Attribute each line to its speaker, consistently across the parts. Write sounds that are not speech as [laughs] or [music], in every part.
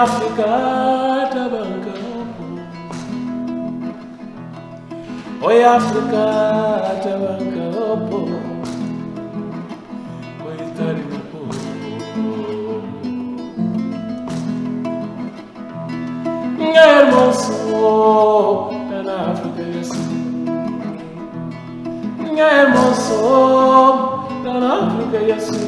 Speaker 1: África tabanca Oi África tabanca Coitado do povo Minha hermoso na África é assim Minha hermoso na África é assim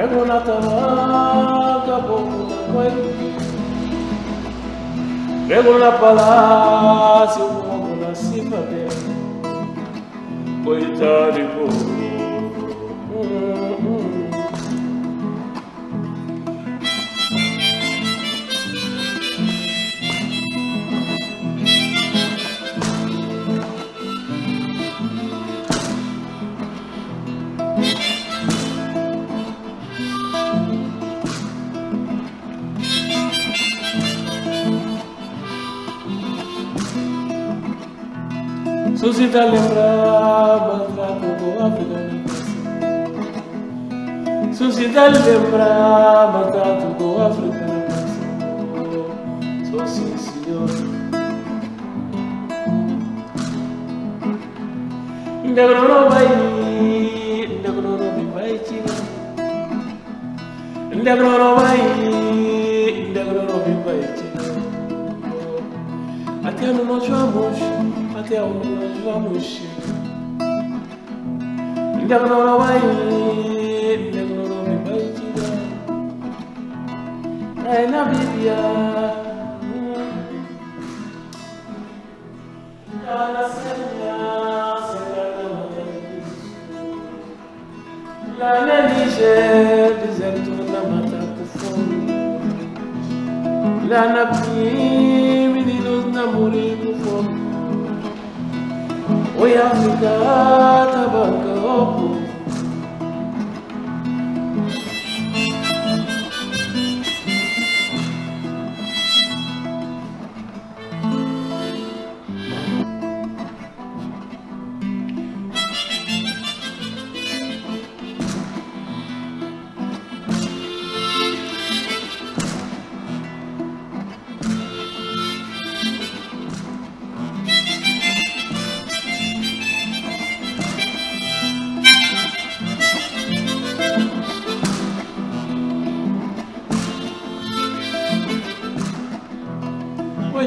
Speaker 1: Pego na tamanca, pouco na coisa Pego na palácio, pouco na cifra Coitado de povo Suscita lembrar maltrato do africano Suscita lembrar maltrato do africano Sou sim senhor Ndagro no vai Ndagro no vai tira Ndagro no vai Ndagro no vai tira Até no nós vamos até onde nós vamos chegar. Ainda não vai ainda não vai tirar. É na Bíblia. Cada semelhança Lá na Níger, deserto na We are the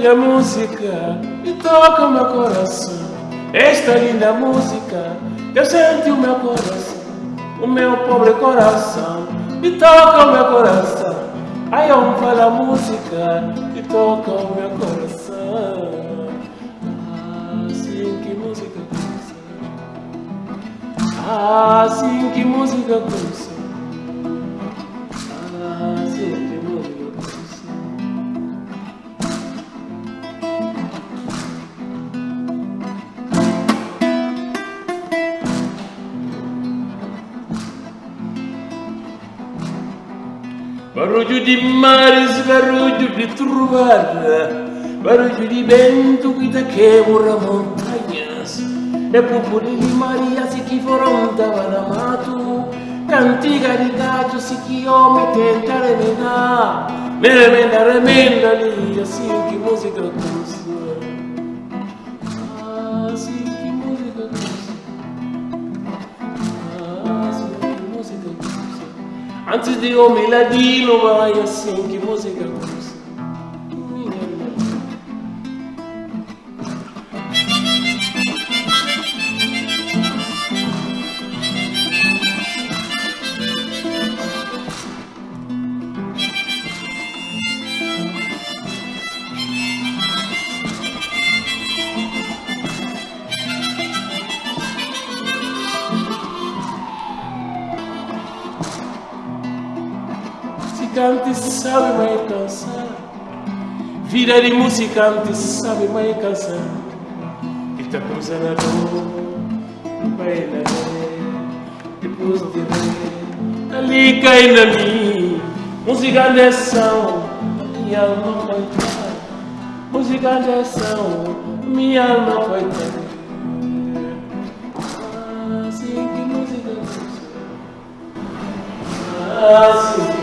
Speaker 1: Olha a música e toca o meu coração. Esta linda música, eu senti o meu coração, o meu pobre coração, e toca o meu coração. Aí eu falo a música e toca o meu coração. Assim que música começa. Assim que música começa. Barulho de mares, barulho de trovada, barulho de vento que te quebra montanhas. E pupuli di Maria se que foram tava na mato, cantiga de gato se que homem tenta remendar, me remenda, remenda ali, assim que música Antes de homem ladino vai assim que música Sabe mais cansar. Vida de musicante sabe mais cansar. E tá cruzando a vai na depois de ver. Ali cai na mim, música de ação, minha alma vai estar. Música de ação, minha alma vai estar. Assim que música gostosa. Assim que música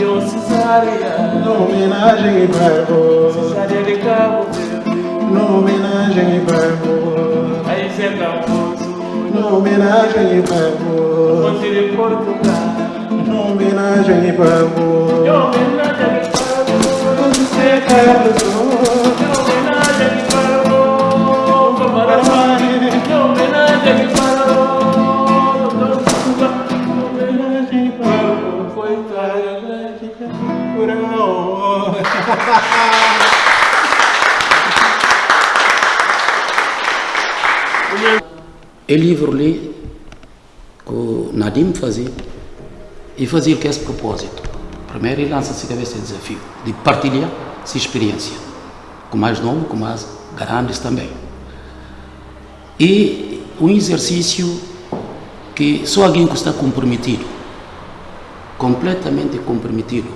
Speaker 1: Ego mali
Speaker 2: Na homenagem e percos
Speaker 1: Cesaria de Cabo. Verde
Speaker 2: Na homenagem e percos
Speaker 1: Ai Zé Camposo
Speaker 2: Na homenagem e percos
Speaker 1: Fonte de Portugal.
Speaker 2: Na homenagem e percos
Speaker 1: Em homenagem Cabo
Speaker 2: Você quer luz
Speaker 3: É livro ali que o Nadim fazia e fazia que esse propósito. Primeiro ele lança-se a cabeça desafio de partilhar sua experiência com mais novos, com mais grandes também. E um exercício que só alguém que está comprometido, completamente comprometido,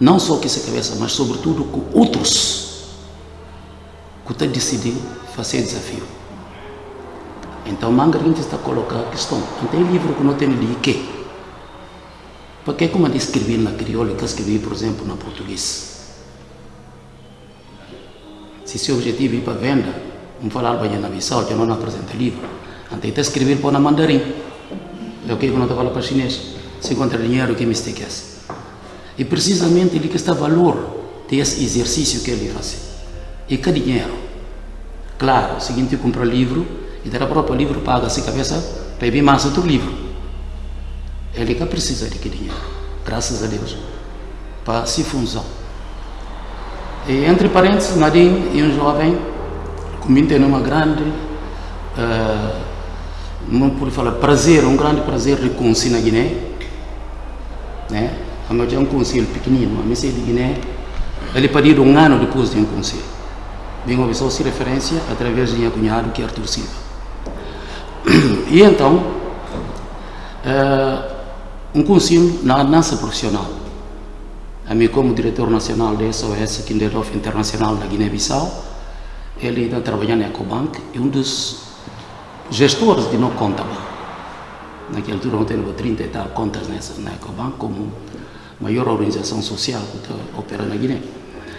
Speaker 3: não só com essa cabeça, mas sobretudo com outros, que está decidindo fazer desafio. Então, manga a gente está a colocar a questão. Não tem livro que não tem ali que? Porque como eu escrevi na crioula que eu escrevi, por exemplo, na português. Se seu objetivo é ir para venda, não falar bem na Bissau, que não apresento livro. Então, está escrever para na mandarim. É o que eu não falo para chinês. Se encontra dinheiro, que mistake é esse? E precisamente ele que está valor desse exercício que ele faz. E que dinheiro? Claro, o seguinte, compra livro, e dar próprio livro paga a cabeça vir mais outro livro. Ele que precisa de que dinheiro, graças a Deus, para se função. E entre parênteses, Nadim é um jovem tem uma grande, uh, não pode falar prazer, um grande prazer de conhecer na Guiné. Né? A meu é um conselho pequenino, a minha de Guiné, ele pediu um ano depois de um conselho. Bem, uma pessoa se referência através de minha cunhado, que é Arthur Silva. E então, uh, um conselho na dança profissional. A mim, como diretor nacional da SOS Kinderhof Internacional na Guiné-Bissau, ele está trabalhando na Ecobank e um dos gestores de não conta Naquela altura, não tenho 30 e tal contas nessa, na Ecobank, como maior organização social que opera na Guiné.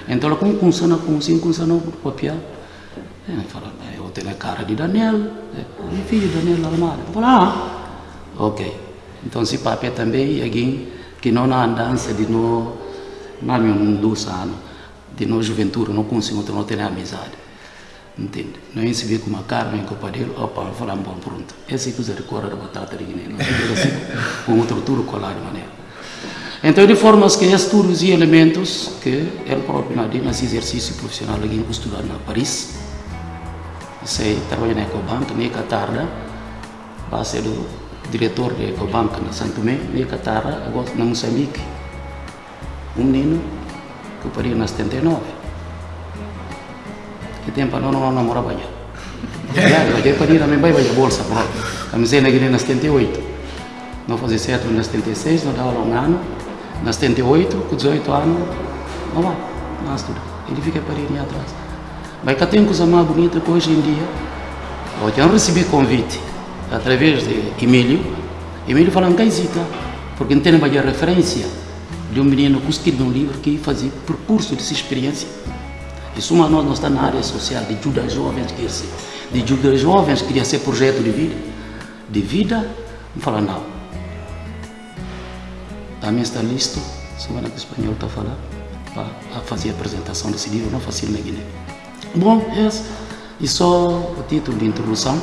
Speaker 3: Então, ela funciona com assim, funciona com papel. Ele fala, eu tenho a cara de Daniel, meu filho Daniel Almada. Eu falo, ah, ok. Então, se papel também, alguém que não na andança de no, não me dos anos, de no juventude, não consigo, não ter amizade. Entende? Não é se vê com uma cara, em copa dele, opa, eu falo, bom, pronto. Esse que usa de cor da batata de Guiné, é assim, com outro tudo colar de maneira. Então, de forma que esses tudos e elementos que ele próprio, nesse exercício profissional, alguém estudar na Paris, sei trabalha na Ecobank, na tarde, vai ser o diretor da Ecobank na Santo Tomé, na tarde, agora na Moçambique. Um menino que pariu na 79. Que tempo não não namora banha. Já pariu também vai banha bolsa, pô. Comecei na Guiné na 78. Não fazia certo na 76, não dava um ano. Na 78, com 18 anos, não vai, não estuda. Ele fica parindo atrás. Mas cá tem coisa mais bonita que hoje em dia, eu já recebi convite através de Emílio. Emílio falando que hesita, porque não tem uma referência de um menino que escreveu um livro que fazia percurso dessa experiência. Isso uma nós não está na área social, de ajudar jovens que ser, de ajudar jovens que queria ser projeto de vida. De vida, não fala não. Também está listo, semana que o espanhol está falando, para fazer a apresentação desse livro, não fácil na Guiné. Bom, esse é só o título de introdução.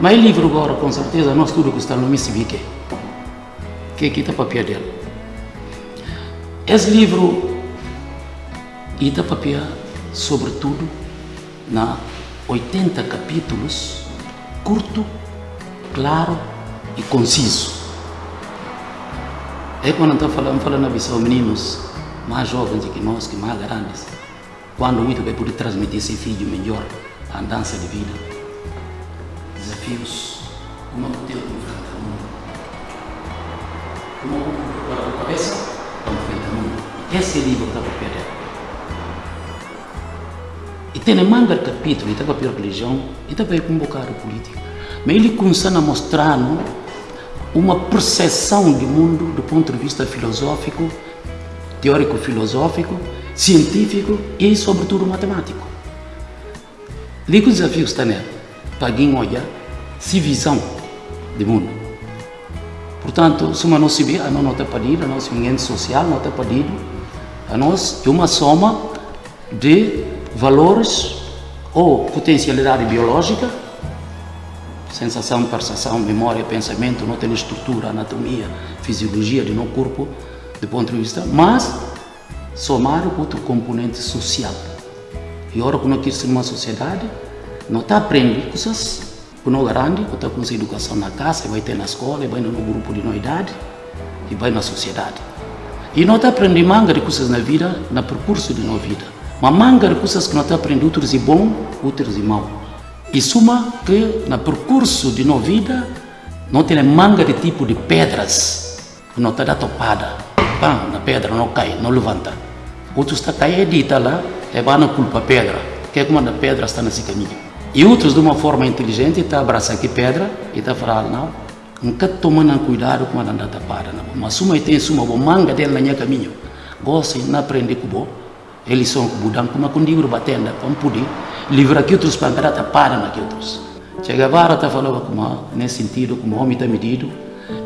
Speaker 3: Mas o livro agora, com certeza, nós tudo que está no Missibique, que aqui está papel dele. Esse livro está papel, sobretudo, na 80 capítulos, curto, claro e conciso. É quando estou falando, falando visão meninos mais jovens que nós, que mais grandes, quando muito vai poder transmitir esse filho melhor a dança de vida. Desafios como que tem que enfrentar o mundo. Como para a cabeça, para enfrentar o mundo. Esse o livro da papel dela. E tem manga capítulo, está papel religião, e também convocar a política. Mas ele começa a mostrar uma percepção do mundo do ponto de vista filosófico, teórico-filosófico, científico e, sobretudo, matemático. Que o desafio está nele, para alguém olhar se visão do mundo. Portanto, se uma não se vê, a não está pedido, a nosso ambiente social não está pedido, a nós é uma soma de valores ou potencialidade biológica, sensação, percepção, memória, pensamento, não tem estrutura, anatomia, fisiologia do nosso corpo, do ponto de vista, mas somar outro componente social. E agora, quando nós uma sociedade, não está aprendendo coisas que não garante, que está com essa educação na casa, vai ter na escola, vai no grupo de novidade e vai na sociedade. E não está aprendendo manga de coisas na vida, no percurso de nossa vida. Mas manga de coisas que não está aprendendo, outros e bom, outros e mau. E suma que no percurso de nossa vida, não tem manga de tipo de pedras, que não está da topada. Pam, na pedra não cai, não levanta. Outros está caindo, dita lá, é vai na culpa pedra, que é como a pedra está nesse caminho. E outros, de uma forma inteligente, está abraçando aqui pedra e está falando, não, nunca tomando cuidado com a andada para, não. mas suma tem suma, o manga dele na minha caminho. Gosta de aprender com o eles são com budão, como com livro batendo, como poder, livrar aqui outros para andar para naquele outros. Chega agora, está falando como, nesse sentido, como o homem está medido,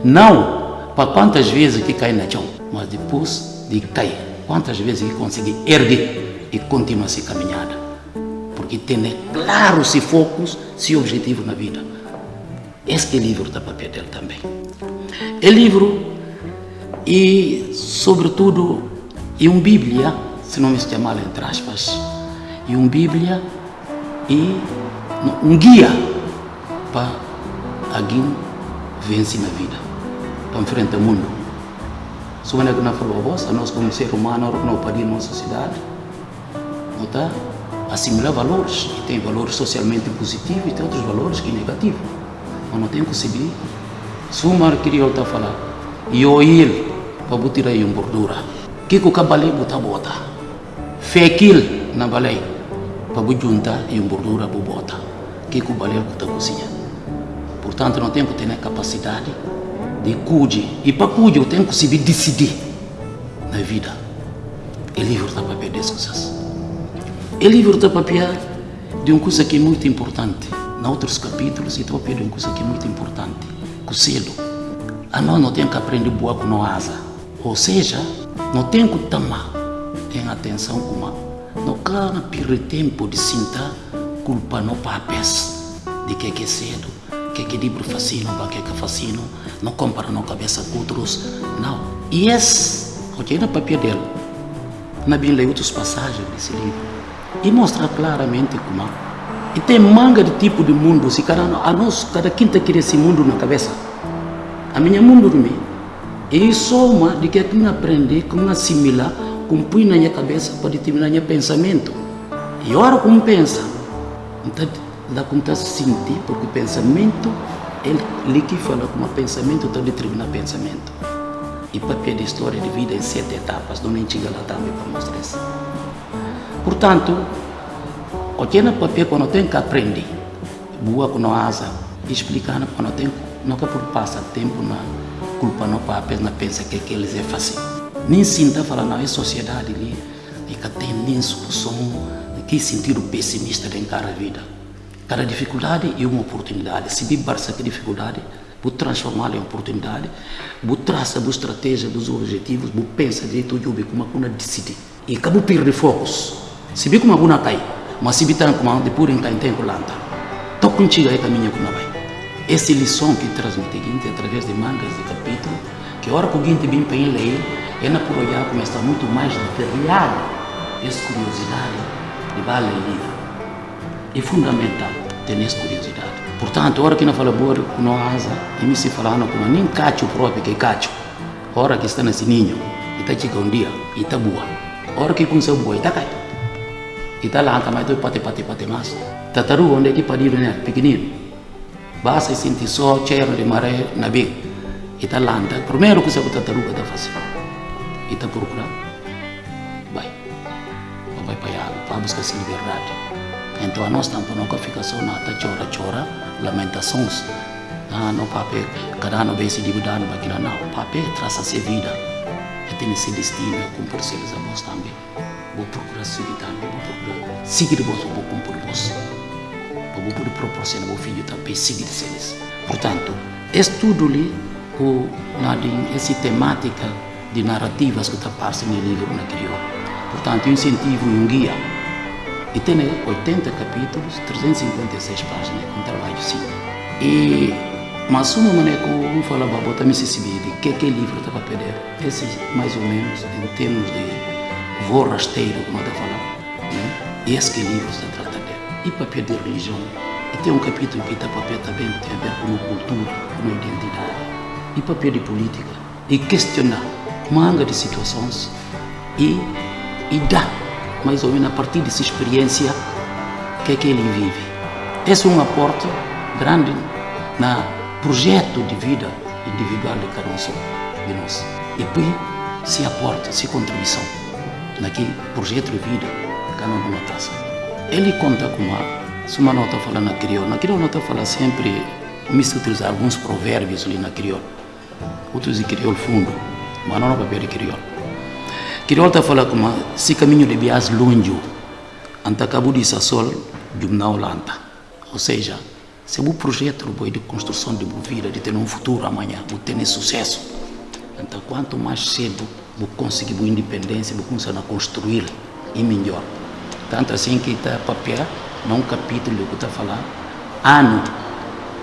Speaker 3: não para quantas vezes que cai na chão, mas depois de cair, quantas vezes que consegue erguer e continua essa caminhada porque tem claro se focos, se objetivo na vida. Este livro está para papel dele também. É livro e, sobretudo, é uma Bíblia, se não me chamar entre aspas, é uma Bíblia e um guia para alguém vence na vida, para enfrentar o mundo. Uma que não falou a voz, nós como ser humano, não podemos na sociedade, não está? assimilar valores, tem valores socialmente positivos e tem outros valores que negativos. Mas não tem que saber. Se o mar queria a falar, e eu ele, para botar aí uma gordura, que que o cabalé bota bota? Fekil na balé, para juntar e uma gordura para bota. Que que o balé bota cozinha? Portanto, não tem que ter capacidade de cuide. E para cuide, eu tenho que saber decidir na vida. E livro está para perder as coisas. O livro está papel de uma coisa que é muito importante. Em outros capítulos, está papel de uma coisa que é muito importante. O selo. A nós não tem que aprender boa com a asa. Ou seja, não tem que tomar em atenção como não quero perder tempo de sentar culpa no papéis de que é que é cedo, que é que livro fascina, para que é que fascina, não compara na cabeça com outros. Não. E esse, ok, no papel dele, na Bíblia outras passagens desse livro. E mostra claramente como e tem manga de tipo de mundo. Se cada a nós cada quinta quer esse mundo na cabeça. A minha mundo de mim. E soma de que é que aprender como assimilar como põe na minha cabeça para determinar meu pensamento. E ora como pensa então dá conta sentir porque o pensamento ele que fala como pensamento está determinando pensamento e papel de história de vida em sete etapas não nem chega lá também para mostrar isso Portanto, o que na papel quando tem que aprender, boa com a asa, explicando quando tem não que por passar tempo na culpa no papel, na pensa que, que eles é fácil. Nem sinta falar não é sociedade ali, e que tem nem solução, que sentido pessimista de encarar a vida. Cada dificuldade é uma oportunidade. Se viver essa dificuldade, vou transformá-la em oportunidade, vou traçar a estratégia dos objetivos, vou pensar direito, eu como uma decidir. E acabo perder focos. Se vi como alguma cai, mas se tanto como de pura em tempo lanta. Tô contigo aí caminho como vai. Essa lição que transmite gente através de mangas de capítulo, que a hora que o gente vem para ele é na por olhar como está muito mais detalhado essa curiosidade de vale livro. É fundamental essa curiosidade. Portanto, a hora que não fala boa com asa, e me se falando como nem cacho próprio que cacho. A hora que está nesse ninho, e está chegando um dia, e está boa. A hora que começou boa, e está caindo. Kita langkah itu pati pati pati mas. Tataru onde que padi benar pequenino. basta sentir só cheiro de maré na beira. E tá lanta. Primeiro que você está taruga da fazer. E tá procurar. Vai. Vai para allá, para buscar essa liberdade. Então a nós nunca fica só na chora, chora, lamentações. Ah, não papel, cada ano vem se dividindo, mas não, não, traz a sua vida. E tem esse destino, cumprir eles a vós também. Vou procurar seguir também, vou procurar seguir vós, vou cumprir vós. Vou poder proporcionar ao filho também seguir eles. Portanto, estudo ali, o, na, essa temática de narrativas que está passando no livro na crioula. Portanto, incentivo um guia. E tem 80 capítulos, 356 páginas, um trabalho sim. E, mas uma maneira que eu falo, vou também se saber de que, que livro está para perder. Esse, mais ou menos, em termos de voo rasteiro, como eu estou falando, né? esse que livro está tratando dele. E papel de religião. E tem um capítulo que está papel também, tem a ver com a cultura, com a identidade. E papel de política. E questionar manga de situações e, e dá, mais ou menos a partir dessa experiência, o que é que ele vive. Esse é um aporte grande na projeto de vida individual de cada um de nós. E depois se aporta, se contribuição naquele projeto de vida que cada um traça. Ele conta com uma, se uma nota fala na crioula, na crioula nota fala sempre, me se utilizar alguns provérbios ali na crioula, outros de crioula fundo, mas não no papel de crioula. Está falando como se caminho de bias longe, anta cabo de sol, de uma Holanda. Ou seja, se o projeto de construção de uma vida, de ter um futuro amanhã, de ter sucesso, então quanto mais cedo vou conseguir uma independência, vou começar a construir e melhor. Tanto assim que está papel, num capítulo que está falando, ano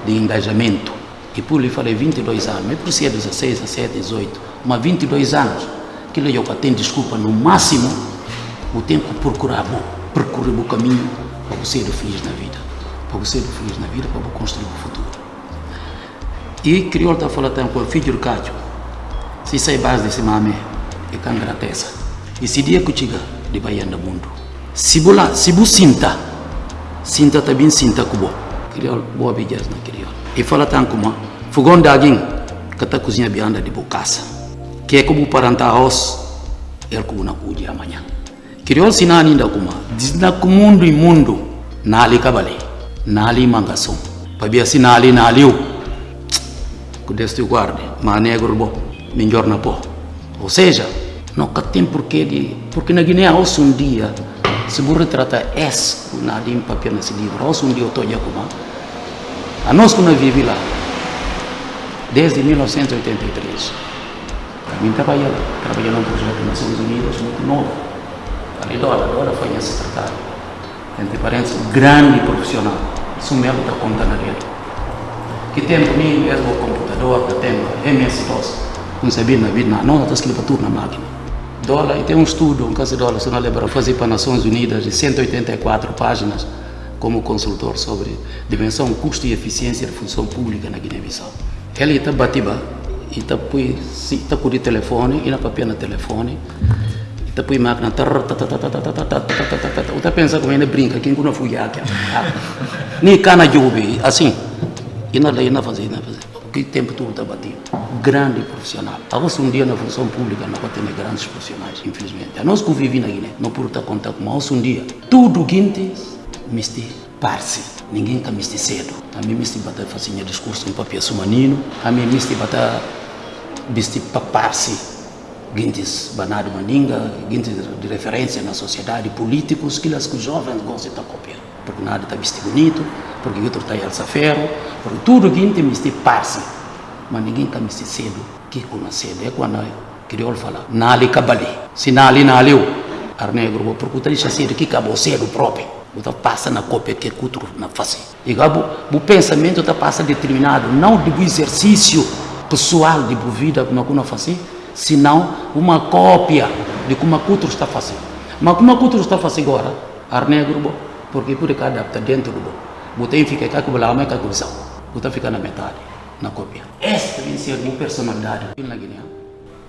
Speaker 3: de engajamento. E por lhe falei 22 anos, mas por ser 16, 17, 18, mas 22 anos, que eu tem desculpa no máximo, o tempo procurar bom, percorrer o caminho para ser feliz na vida. Para ser feliz na vida, para construir o futuro. E crioulo está falando também com o filho do Cádio, se sai base desse mame, é com grateza. E se dia que chega de Bahia do mundo, se bula, se bu sinta, sinta também sinta kubo. Crioulo, boa beijas na crioulo. E fala também como, fogão de alguém, que está cozinha bianda de bocassa. Que é como paranta arroz, é como na cuja amanhã. Crioulo se não ainda como, diz na mundo e mundo, na ali cabale, na ali mangação. Para se na ali, na ali, que Deus te guarde, negro bom, melhor na pó. Ou seja, nunca tem porquê de. Porque na Guiné, hoje um dia, se você retrata esse, na ali em papel nesse livro, hoje um dia eu estou como. A nós que nós vivemos lá, desde 1983, para mim trabalhar trabalhar num projeto das Nações Unidas muito novo. Ali dólar, agora foi em secretário. Entre parênteses, grande profissional. Isso mesmo está contando dele. Que tempo mim mesmo o computador, que tempo MS-DOS, não sabia na vida, não, está escrito tudo na máquina. Dólar, e tem um estudo, um caso de dólar, se não lembra, fazer para as Nações Unidas de 184 páginas como consultor sobre dimensão, custo e eficiência de função pública na Guiné-Bissau. Ele está batiba, e com o telefone, e na papel no telefone, e põe máquina, está pensando como ainda brinca, quem não fui aqui, nem cana de assim, e na lei não fazer, não fazer. Que tempo tudo está batido. Grande profissional. Agora, um dia na função pública, não vai ter grandes profissionais, infelizmente. A nós que vivemos na Guiné, não por estar contar com um dia. Tudo guinte, misti, parse. Ninguém está misti cedo. A mim, misti bater facinha discurso em papel sumanino. A mim, misti bater, misti paparse. Guintes banado maninga, guintes de referência na sociedade, políticos, que os jovens gostam de copiar. Porque nada está vestido bonito, porque outro está alça ferro, porque tudo que tem misti parse, mas ninguém está misti cedo, que com cedo, é quando criou fala, nali cabali, se nali nali o, ar negro, porque tu deixa cedo, que acabou cedo próprio, você passa na cópia que outro na face, e o pensamento está passa determinado, não de exercício pessoal de vida, como não fazer, senão uma cópia de como outro está fazendo. Mas como outro está fazendo agora, ar negro, porque por cá adapta dentro do Botei fica cá que o lama é cá que visão. Botei fica na metade, na cópia. Esta tem ser uma personalidade na Guiné.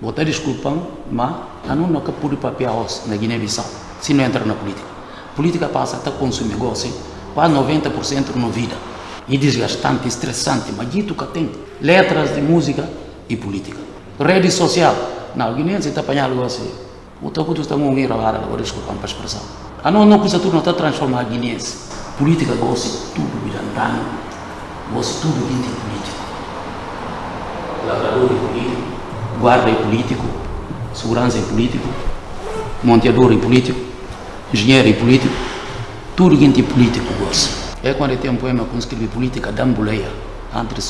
Speaker 3: Botei desculpa, mas eu nunca pude papel na Guiné-Bissau, se não entra na política. Política passa até consumir negócio, quase 90% na vida. e desgastante, estressante, mas dito que tem letras de música e política. Rede social, não, Guiné se está apanhando assim. O teu custo está muito ir agora, agora desculpa para a expressão. A não, não custa tudo, não está transformar a guineense. Política gosta tudo virandano, gosta tudo de político. Lavrador é político, guarda é político, segurança é político, monteador é político, engenheiro é político, tudo é político gosta. É quando tem um poema que escreve política dambuleia, entre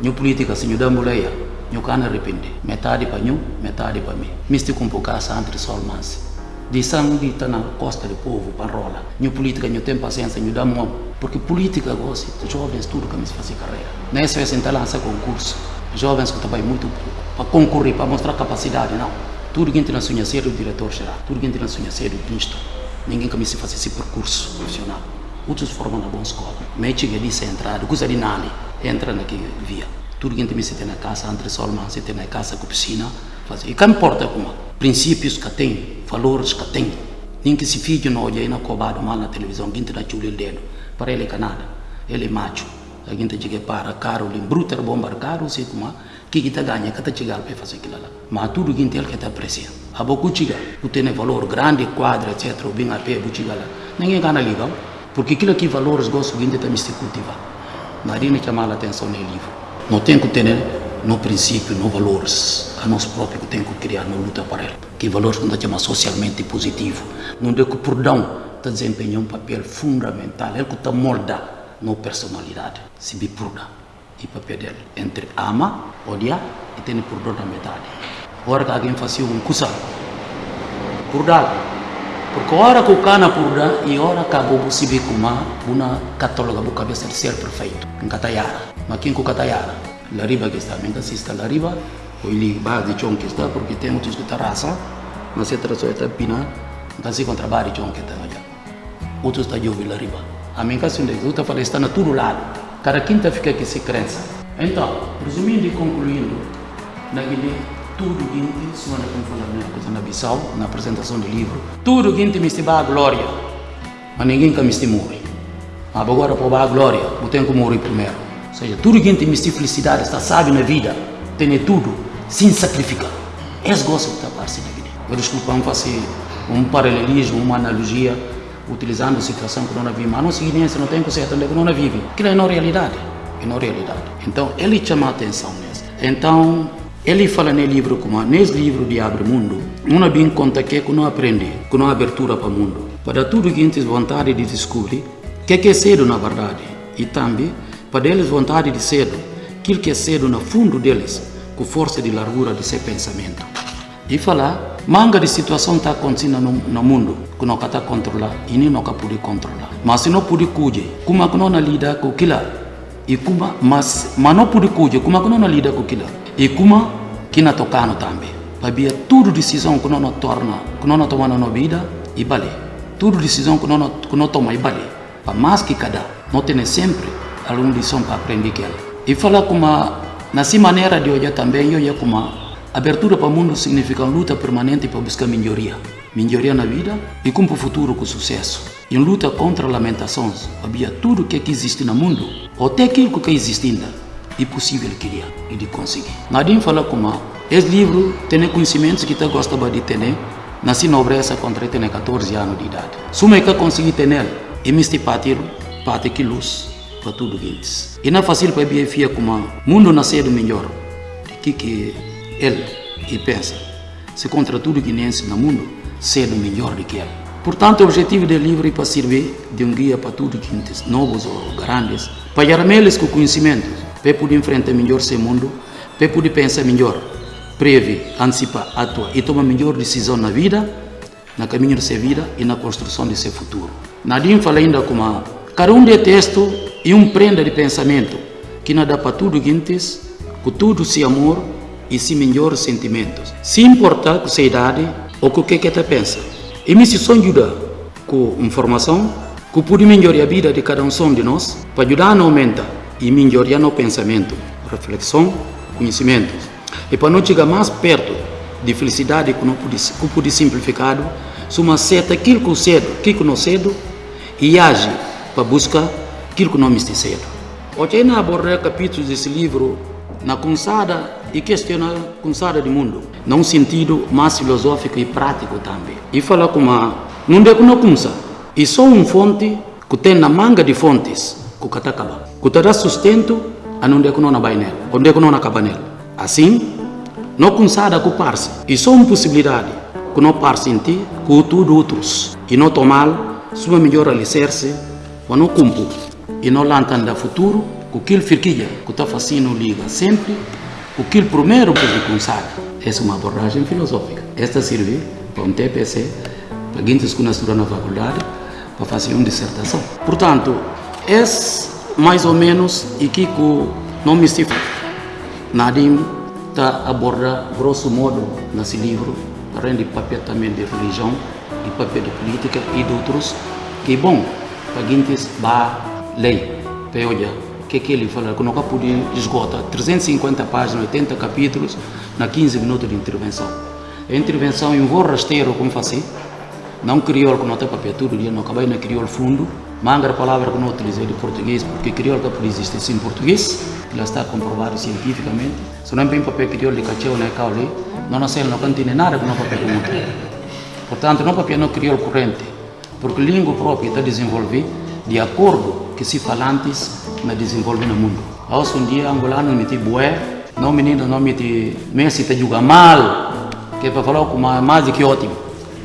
Speaker 3: sol manse. New política, se dambuleia, new cana arrepende. Metade para nhu, metade para mim. Misti com poucaça entre sol manse. De sangue está na costa do povo, parola. New política, new tem paciência, new dá mão. Porque política gosta, jovens tudo que me fazer carreira. Nessa vez então lança concurso. Jovens que trabalham muito para concorrer, para mostrar capacidade, não. Tudo que entra na sonha ser o diretor geral, tudo que entra na sonha ser o ministro. Ninguém que me se fazer esse percurso profissional outros formam na boa escola. Mete que disse entrada, coisa de nada, entra naquele via. Tudo que me se tem na casa, entre solman, se tem na casa com piscina, faz. E que importa como? Princípios que tem, valores que tem. Nem que se filho não olha na cobado mal na televisão, quem te dá chulho o dedo, para ele é canada, ele é macho. A gente chega para caro, ele bruto, bombar caro, sei como que kita ganha, que está chegando para fazer aquilo lá. Mas tudo que ele está presente. A boca chega, tu tem valor grande, quadra, etc., bem a pé, chega lá. Ninguém ganha legal. Porque aquilo que valores gosto de também se cultivar. Marina chamar a atenção no livro. Não tem que ter no princípio, no valores, a nós próprios que tem que criar na luta para ele. Que valores que não chama socialmente positivo. Não é que o perdão está desempenhando um papel fundamental. Ele que está molda na personalidade. Se me pruda. E papel dele. Entre ama, odiar e ter perdão na metade. Agora que alguém faz um cusa, perdão porque ora que o cana purda e ora que se vê como uma católoga bu cabeça de ser perfeito. Em Catayara. Catayara? Lariba que está, minha assista Lariba, o ili ba de chão que está, porque tem muitos que está raça, mas se traçou está pina, se contra bari chão que está olha. Outros está ouvir Lariba. A minha casa onde eu falei está na todo lado. Cada quinta fica aqui se crença. Então, resumindo e concluindo, na Guiné tudo que semana falamos na coisa na Bissau, na apresentação do livro, tudo que me se a glória, mas ninguém que me morre. Mas agora para a glória, eu tenho que morrer primeiro. Ou seja, tudo que me se felicidade, está sabe na vida, tem tudo, sem sacrificar. Esse gosto que está parte na vida. Eu desculpa, vamos fazer um paralelismo, uma analogia, utilizando a situação que nós vivemos. Mas não seguinte, não tem conserto onde nós vivemos. Aquilo é não realidade. É não realidade. Então, ele chama a atenção nisso. Então, ele fala no livro como nesse livro de Abre Mundo, uma bem conta que que não aprende, que não abertura para o mundo. Para tudo que eles vontade de descobrir, que é cedo na verdade, e também para eles vontade de cedo, que é cedo no fundo deles, com força de largura de seu pensamento. E falar, manga de situação está acontecendo no, no mundo, que não está controlar e nem não pode controlar. Mas se não pode cuidar, como que não lida com aquilo? E como, mas, mas não pode cuidar, como que não lida com aquilo? E como que na tocando também. Havia tudo decisão que não torna, que não toma na vida e vale. Tudo decisão que não que não toma e vale. Para mais que cada, não tem sempre alguma lição para aprender que ela. E falar como nessa maneira de olhar também, eu olhar como abertura para o mundo significa uma luta permanente para buscar melhoria. Melhoria na vida e com o futuro com sucesso. E uma luta contra lamentações. Havia tudo que existe no mundo, ou até aquilo que existe ainda e possível queria e de conseguir. Nadinho fala como esse livro tem conhecimentos que tu gosta de ter, nasci na nobreza quando tem 14 anos de idade. Suma que consegui ter e me partir parte que luz para tudo isso. E não é fácil para a fia como mundo nascer do melhor. Que que ele e pensa se contra tudo que nesse no mundo ser do melhor do que ele. Portanto, o objetivo do livro é para servir de um guia para tudo que novos ou grandes, para eles com conhecimento poder enfrentar melhor seu mundo, para poder pensar melhor, prever, antecipar, atuar e tomar melhor decisão na vida, na caminho de sua vida e na construção de seu futuro. Nadine fala ainda como cada um de texto e um prenda de pensamento que dá para tudo guintes, com tudo se amor e se melhores sentimentos. Se importa com sua idade ou com o que que você pensa. E me se ajuda com informação que pode melhorar a vida de cada um de nós para ajudar a aumentar e melhorar no pensamento, reflexão, conhecimento. E para não chegar mais perto de felicidade que que pode simplificado, suma seta aquilo que cedo, aquilo que não cedo, e age para buscar aquilo que não me cedo. Hoje na abordar capítulos desse livro na consada e questionar a consada do mundo, num sentido mais filosófico e prático também. E falar como não é que não consa, e só um fonte que tem na manga de fontes acaba, que dá sustento a não é que não vai nela, onde é que não acaba nela. Assim, não consada com parse, e só uma possibilidade que não parse em ti, com tudo outros, e não tomar sua melhor alicerce, ou não cumpre, e não lançar da futuro, com aquilo firquilha que está fazendo liga sempre, primeiro que ele consada. Essa é uma abordagem filosófica. Esta serve para um TPC, para quem que na faculdade, para fazer uma dissertação. Portanto, é mais ou menos e que não me se Nadim está aborda grosso modo nesse livro, além de papel também de religião, e papel de política e de outros, que bom para quem que lei, para olhar que é que ele fala, que nunca pude esgotar 350 páginas, 80 capítulos, na 15 minutos de intervenção. A intervenção em um voo rasteiro, como faço, não crioulo que não tem papel todo dia, não acabei na crioulo fundo, manga a palavra que não utilizei de português, porque crioulo que existe em português, já está comprovado cientificamente. Se não tem papel crioulo de cacheu, né, caule, não nasce, não contém nada que não papel. Portanto, não papel não crioulo corrente, porque língua própria está desenvolvida de acordo que se falantes na desenvolve no mundo. Hoje um dia angolano me bué, não menino não me te Messi te joga mal, que é para falar com mais do que ótimo,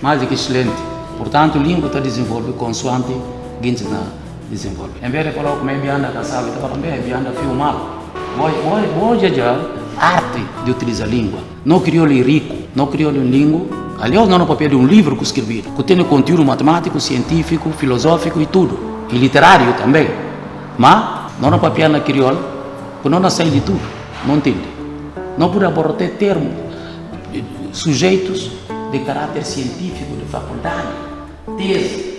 Speaker 3: mais do que excelente. Portanto, língua está desenvolve consoante gente na desenvolve. Em vez de falar como é que anda casado, está falando bem, anda fio mal. Hoje, hoje já arte de utilizar a língua. Não criou ele rico, não criou ele língua. Aliás, não no papel de um livro que escrevi, que tem conteúdo matemático, científico, filosófico e tudo, e literário também. Mas não na papiana crioulo, que não nasce de tudo, não entende. Não pode abordar termos, sujeitos de caráter científico, de faculdade, tese,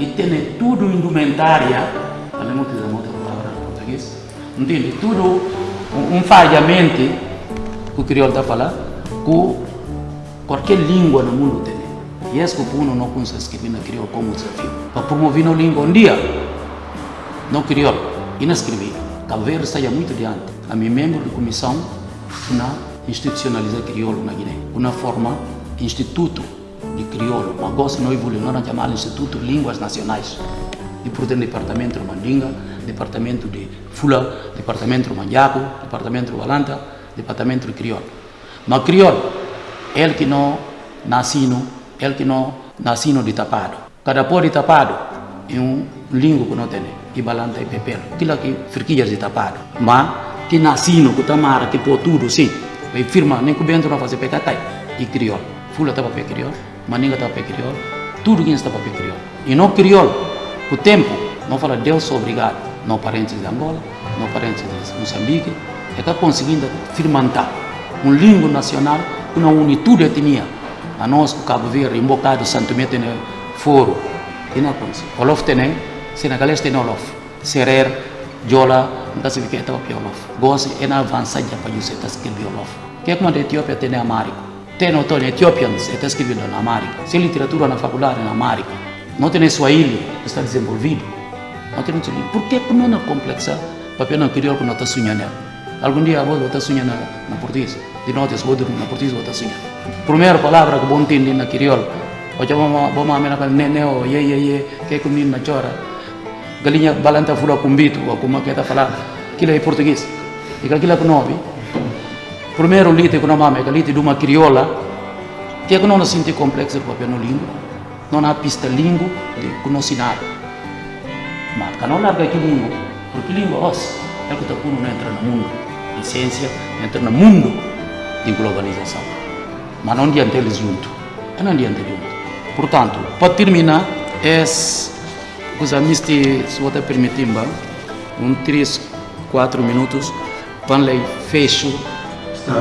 Speaker 3: e tem tudo indumentária, também não utiliza outra palavra em português, entende? Tudo um falhamento que o crioulo está falando, que qualquer língua no mundo tem. E esse que o não consegue escrever na crioulo como desafio. Para promover a língua um dia, não crioulo inescrevível. Cabo Verde saia muito adiante. A mim membro de comissão na institucionalizar crioulo na Guiné. Uma forma instituto de crioulo. Mas gosto não evoluiu, não chamar Instituto Línguas Nacionais. E por dentro departamento de Mandinga, departamento de Fula, departamento de Manjaco, departamento de Balanta, departamento de crioulo. Mas crioulo, ele que não nascino, ele que não nascino de tapado. Cada pó de tapado é um língua que não tem que balanta e papel. Aquilo aqui, friquilhas de tapado. Mas, que nascino, que tamara, que pô tudo, sim. E firma, nem que o bento não fazer pecatai. E crioulo. Fula está para crioulo, maninga está para crioulo, tudo que está para crioulo. E não crioulo, o tempo, não fala Deus obrigado. Não parentes de Angola, não parentes de Moçambique, é que conseguindo firmantar um língua nacional que não une tudo a etnia. A nós, o Cabo Verde, um bocado, Santo Mete, foro. E não consegue. Olof tem senegalês tem olof serer jola nta se vike ta pi olof gos ena avança ja pa juse ta skribi olof que como de Etiópia tem amarico tem tone ethiopians está escrevendo na amarico se literatura na faculdade na amarico não tem swahili está desenvolvido não tem swahili por que como na complexa? Papel não criou que não está sonhando algum dia vou estar sonhando na português de notas vou na português vou estar sonhando primeira palavra que bom entender na crioulo Ojo vamos vamos a menar nene o ye ye ye que comigo na chora. Galinha balanta fula kumbito ou como que está falar aquilo é português. E aquilo que nome primeiro lite que não é lite de uma crioula que não não sente complexo para no língua não há pista língua de conhecinar mas que não larga aquele língua porque língua os é que está não entra no mundo de ciência entra no mundo de globalização mas não adianta eles junto é não adianta junto portanto para terminar é os amisti, se você permitir, um 3, 4 minutos, para ler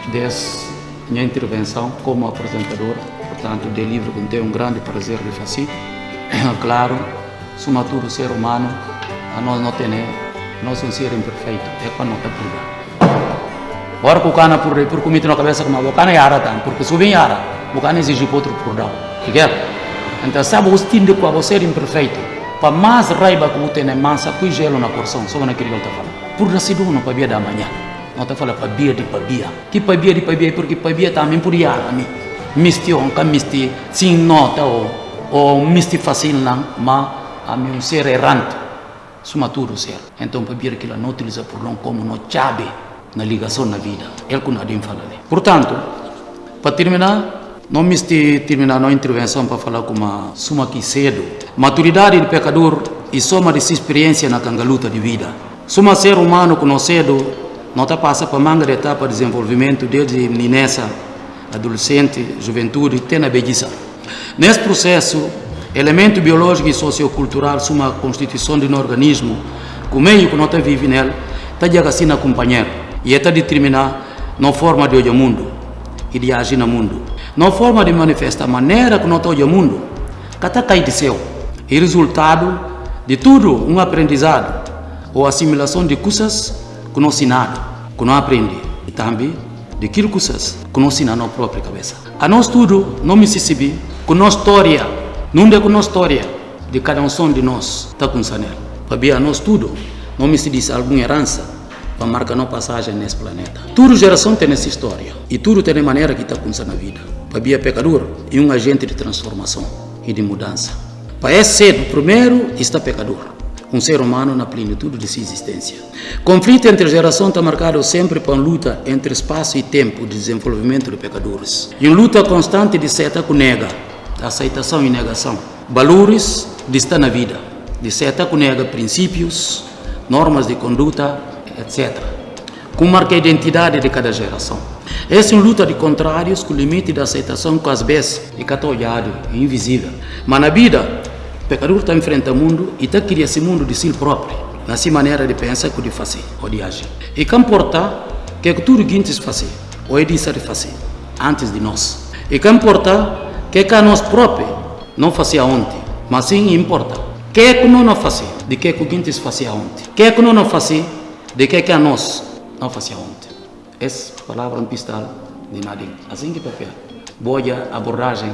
Speaker 3: fecho dessa minha intervenção como apresentador, portanto, de livro que tenho um grande prazer de fazer. [coughs] claro, suma tudo ser humano, a nós não tem, nós somos ser imperfeito, é quando não está Agora que o cana por por comigo na cabeça que o cana é ara porque se vem ara, o cana exige outro por dar. Então, sabe, os tindos com você imperfeito. para mais raiva que você tem massa, põe gelo na porção, só naquele que ele está falando. Por assim não para da manhã. Não está falando para bia de para bia. Que para bia de para bia, porque para bia também por ir a mim. Misti on, que misti, sim nota ou, ou misti fácil não, mas a mim um ser errante. Suma tudo ser. Então para bia que ela não utiliza por não como não chave na ligação na vida. É o que nós fala ali. Portanto, para terminar, não me terminar a intervenção para falar com uma suma aqui cedo. Maturidade do pecador e soma dessa experiência na cangaluta de vida. Suma ser humano com cedo, está passa para etapa de desenvolvimento desde menina, adolescente, juventude, até na beleza. Nesse processo, elemento biológico e sociocultural suma constituição de um organismo, o meio que nós vive nele, está de assim companheiro e está determinar na forma de olhar o mundo e de agir no mundo. Na forma de manifestar a maneira que nós olhamos o mundo, que está caído de céu. E resultado de tudo um aprendizado ou assimilação de coisas que nós ensinamos, que nós aprendemos. E também de aquilo coisas que nós ensinamos na própria cabeça. A nós tudo, não me se com nossa história, não é com nossa história, de cada um de nós está com sanel. A nós tudo, não me se diz alguma herança, para marcar nossa passagem nesse planeta. Tudo geração tem essa história e tudo tem maneira que está acontecendo na vida. Para Bia pecador e um agente de transformação e de mudança. Para esse ser, primeiro, está pecador. Um ser humano na plenitude de sua existência. Conflito entre geração está marcado sempre por uma luta entre espaço e tempo de desenvolvimento de pecadores. E uma luta constante de seta com nega, aceitação e negação. Valores de estar na vida, de seta com nega princípios, normas de conduta etc. Com marca a identidade de cada geração. Essa é uma luta de contrários com o limite da aceitação que às vezes é olhado e invisível. Mas na vida, pecador está enfrentando o mundo e está criando esse mundo de si próprio, na sua maneira de pensar, de fazer ou de agir. E que importa que tudo que antes fazer, ou é de fazer, antes de nós. E que que que nós próprios não fazia ontem, mas sim importa. Que é que não fazer, de que que antes fazia ontem. Que é que não fazer de que que a nós não fazia ontem. Essa palavra é um de Nadim. Assim que papel. Boa abordagem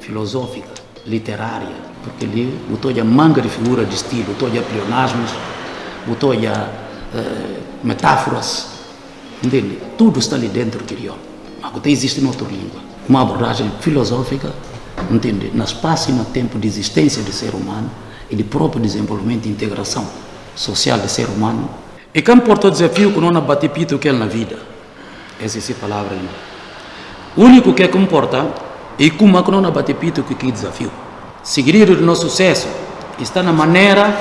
Speaker 3: filosófica, literária, porque ali botou a manga de figura de estilo, botou a pleonasmos, botou a uh, metáforas, entende? Tudo está ali dentro do crioulo. Mas até existe em outra língua. Uma abordagem filosófica, entende? No espaço e no tempo de existência do ser humano e de próprio desenvolvimento e integração social do ser humano e quem porta o desafio que não bate pito que é na vida. Essa é a palavra. O único que comporta é como que não bate pito que é desafio. Seguir o nosso sucesso está na maneira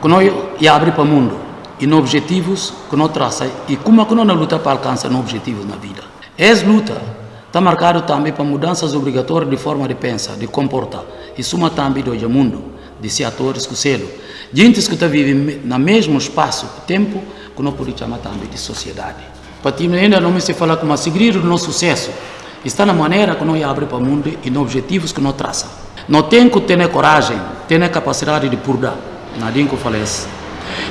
Speaker 3: que nós abre para o mundo e nos objetivos que nós traça e como que nós luta para alcançar os objetivos na vida. Essa luta está marcado também para mudanças obrigatórias de forma de pensar, de comportar e suma também do mundo, de ser atores com selo Gente que está vivendo no mesmo espaço, tempo, que não pode chamar também de sociedade. Para ti ainda não me se fala como segredo do nosso sucesso está na maneira que nós abre para o mundo e nos objetivos que nós traça. Não tem que ter coragem, ter a capacidade de purgar. Nadinho que falece.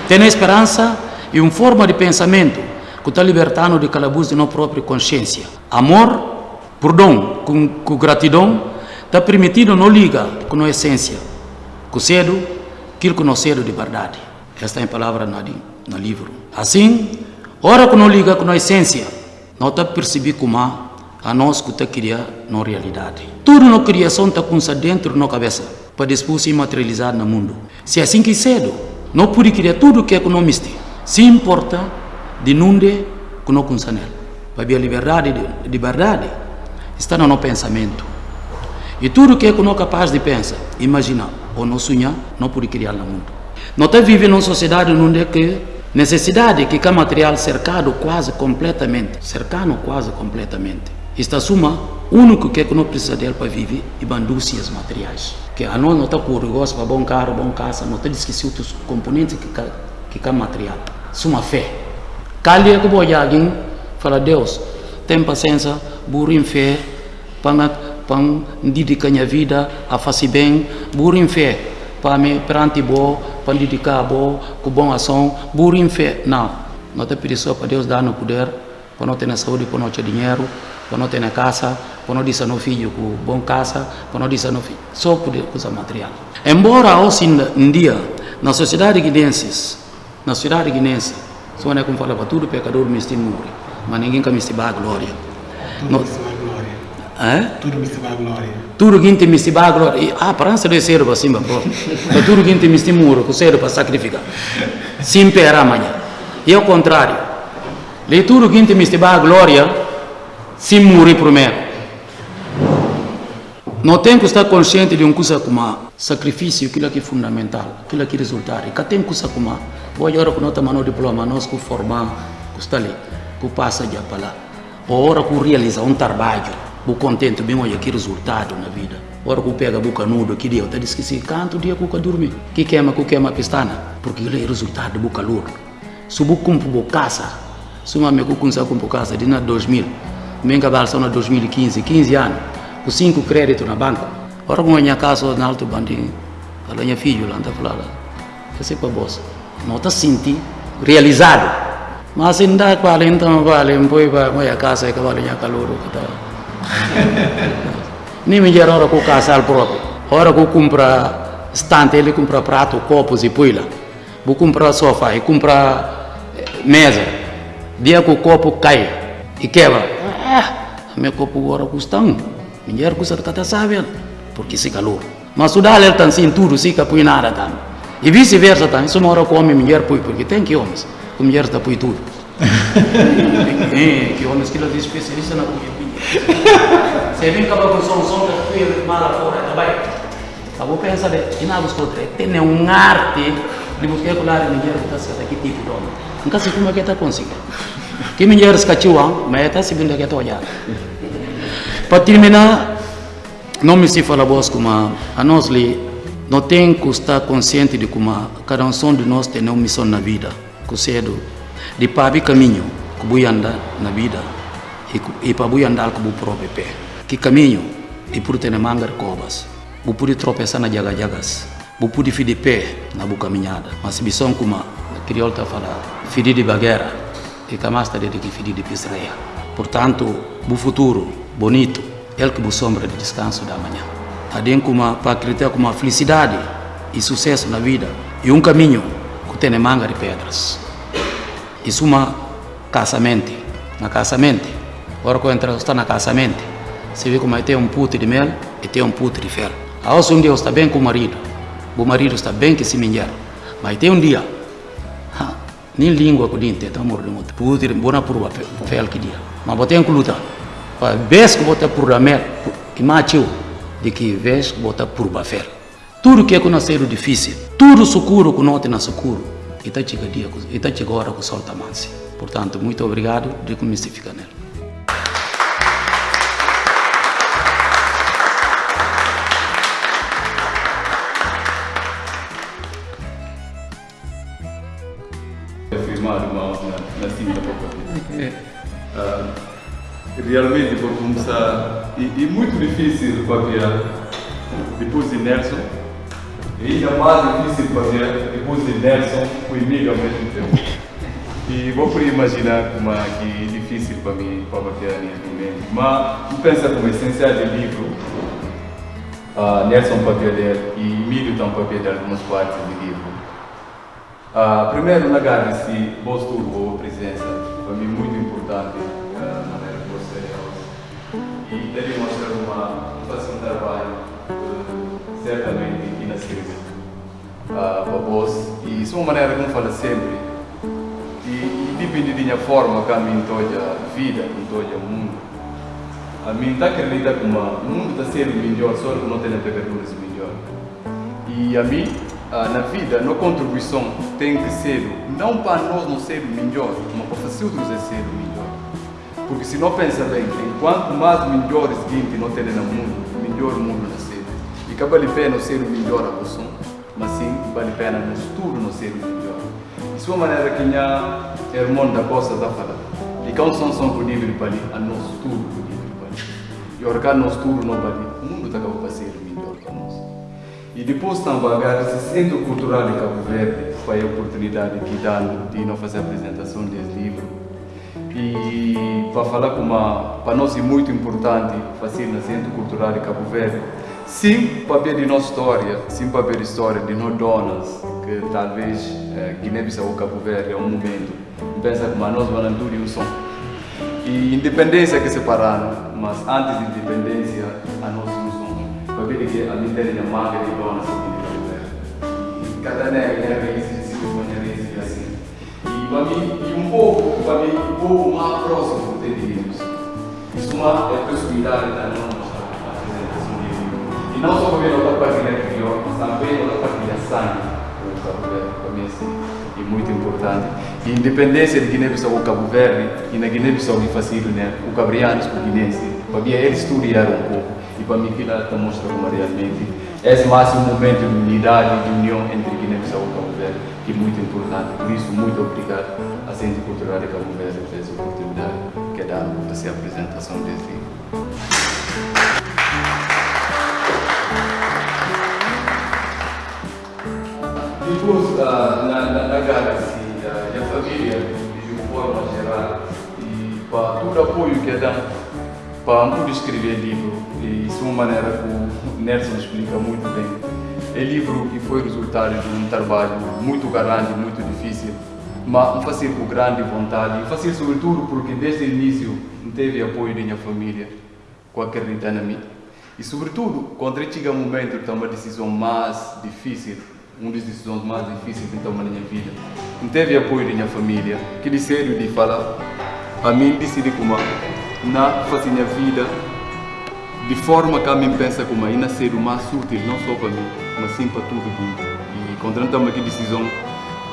Speaker 3: Ter esperança e uma forma de pensamento que está libertando de calabouço de nossa própria consciência. Amor, perdão, com, com gratidão, está permitindo não liga com a essência. Com cedo, aquilo que nós de verdade. Esta é a palavra no, no livro. Assim, ora que não liga com a essência, não está perceber como a nós que está criar na realidade. Tudo na criação está com dentro da cabeça, para depois se materializar no mundo. Se é assim que cedo, não pode criar tudo que é existe. Se importa de onde que não consa nele. Para a liberdade de, de verdade está no nosso pensamento. E tudo que é que não é capaz de pensar, imaginar, ou não sonhar, não pode criar no mundo. Nós vivemos numa sociedade onde que necessidade que é material cercado quase completamente, cercado quase completamente. Esta suma, único que, é que não precisa dele para viver e bandúcias materiais. Que a nós não está com negócio para bom carro, bom casa, não está esqueci outros componentes que que é material. Suma fé. Cali é que vou alguém fala Deus, tem paciência, burro em fé, para pang didikan a vida a fazer bem burim fé para me perante bo para dedicar bo com bom ação burim fé não não pedir só para Deus dar no poder para não ter saúde para não ter dinheiro para não ter na casa, para não dizer no filho com bom casa, para não dizer no filho, só por usar material. Embora hoje em dia, na sociedade guinense, na sociedade guinense, só é como fala para tudo pecador me morre, mas ninguém can me a glória.
Speaker 2: Tudo me se vai glória.
Speaker 3: Eh?
Speaker 2: Tudo me se vai glória.
Speaker 3: Que tem a glória. Ah, não ser pô. Para tudo que tem me muro, que ser para sacrificar. Sim, pera amanhã. E ao contrário. Le tudo que tem me a glória, sim morre primeiro. Não tem que estar consciente de uma coisa sacrifício, aquilo que é fundamental, aquilo que é resultado. E tem coisa como, vou agora que não temos diploma, nós que formar, que está ali, que passa já para lá. Ou hora que realiza um trabalho, o contente bem olha que resultado na vida. Hora que pega a boca nudo, que dia, eu te esqueci, canto dia que eu dormir. Que queima, que queima a pestana, porque ele é resultado de boca ludo. Se eu cumpro casa, se uma me cumpre cumpro casa, de na 2000, me cabal só na 2015, 15 anos, com cinco créditos na banca. Ora com a minha casa na alto bandinho, a minha filha lá, anda falando, que sei para você, não está sentindo realizado. Mas ainda vale, então vale, depois vai a minha casa e que vale a minha calor, tá. [laughs] Nem me gera hora com casa próprio. Hora que eu compra estante, ele compra prato, copos e puila. Vou comprar sofá e comprar eh, mesa. Dia que o copo cai e quebra. Meu copo agora custa um. Mulher custa cada sabe, porque se calor. Mas o dá está assim tudo, se põe nada tá. E vice-versa tá. Isso uma hora come mulher põe, porque tem que homens. A mulher está põe tudo. que homens que ela diz especialista na comida. Você vem acabar com som, som da filha, mala fora, tá bem? Eu vou pensar, e na busca outra, tem um arte de a mulher que está certa, que tipo de homem. Nunca se como é que está conseguindo. Que mulher escatiu, mas está se vendo que está olhando. Para terminar, não me se fala vos como a nós li, não tem que estar consciente de como cada um som de nós tem uma missão na vida, que cedo, de para abrir caminho que vou andar na vida e, e para vou andar com o próprio pé. Que caminho e por ter manga de cobas, vou poder tropeçar na jaga jagas, vou poder ficar de pé na boa caminhada, mas missão como a crioulo está falando, fidir de bagueira e camasta de que fidir de pisreia. Portanto, o futuro bonito, ele que o sombra de descanso da manhã. Adem como para acreditar como felicidade e sucesso na vida e um caminho que tem manga de pedras. Isso é uma casamento, na casamento. Agora que entra está na casamento, você vê como tem um puto de mel e tem um puto de fel. A um dia está bem com o marido, o marido está bem que se mulher, mas tem um dia, nem língua com dente, então morre muito. De boa por fel que dia, mas botem que lutar. Para vez que botar por a mel, que macho, de que vez que botar por a fel. Tudo que é conhecer difícil, tudo seguro que não tem na seguro, e está chegando dia, e está chegando hora que o sol está manso. Portanto, muito obrigado de que me fica nele.
Speaker 4: Uh, realmente por começar e, e muito difícil para ver depois de Nelson e ainda mais difícil para ver depois de Nelson com o Emílio ao mesmo tempo. E vou por imaginar como é que é difícil para mim para a minha momento mas eu penso como essencial do livro uh, Nelson ler e Emílio também para ver algumas partes do livro. Uh, primeiro, na se vos tudo a presença, para mim muito importante, uh, na maneira que você é E deve mostrar uma, fazer um trabalho, uh, certamente, Síria, uh, para vós. E isso é uma maneira como fala sempre. E, e depende da minha forma que a mim toda a vida, em todo o mundo. A mim está acredita que o mundo está sendo melhor, só que não tem pecadores melhor. E a mim, ah, na vida, na contribuição tem que ser, não para nós não ser melhor, mas para outros a ser melhor. Porque se não pensa bem, quanto mais melhores gente não tem no mundo, melhor o mundo nascer. E que vale a pena ser o melhor a você, mas sim vale a pena nós tudo não ser o melhor. Isso é uma maneira que minha irmã da Costa está falando. E que são são por nível para ali, a nós tudo por nível para ali. E orgar nós tudo não vale, o mundo está para ser melhor para nós. E depois também esse Centro Cultural de Cabo Verde foi a oportunidade que dá de não fazer a apresentação desse livro. E para falar com uma, para nós é muito importante fazer na Centro Cultural de Cabo Verde. Sim, ver de nossa história, sim, ver a história de nós donas, que talvez eh, Guiné-Bissau ou Cabo Verde é um momento, pensa que nós vamos tudo um som. E independência que separaram, mas antes da independência, a nós a de aqui de Cabo Verde. E e. E para mim, e um pouco, para mim, um pouco mais próximo de Deus. Isso é a possibilidade da nossa apresentação de Deus. E não só para ver outra partilha crioula, mas também outra partilha sangue. É muito importante. E independência de Guiné-Bissau ou Cabo Verde, e na Guiné-Bissau me facilita, né? O cabrianos o guinense, para mim, eles estudaram um pouco. E para mim, aquilo está mostra como realmente esse máximo momento de unidade, de união entre Guiné-Bissau e Cabo Verde, que é muito importante. Por isso, muito obrigado à Centro Cultural de Cabo Verde por essa oportunidade que dá para fazer a apresentação desse. Depois, uh, na, na, na Galaxy, uh, a família, de forma geral, e para todo o apoio que dá para poder escrever livro, e isso é uma maneira que o Nelson explica muito bem. É livro que foi resultado de um trabalho muito grande, muito difícil, mas fazer com grande vontade, fazer sobretudo porque desde o início teve apoio da minha família, com acreditar na mim. E sobretudo, quando chega um momento de tomar uma decisão mais difícil, uma das decisões mais difíceis que tomar na minha vida, não teve apoio da minha família, que disseram de falar, a mim decidi como na fazer minha vida de forma que a mim pensa como ainda ser o mais útil, não só para mim, mas sim para tudo mundo. E estamos aqui decisão,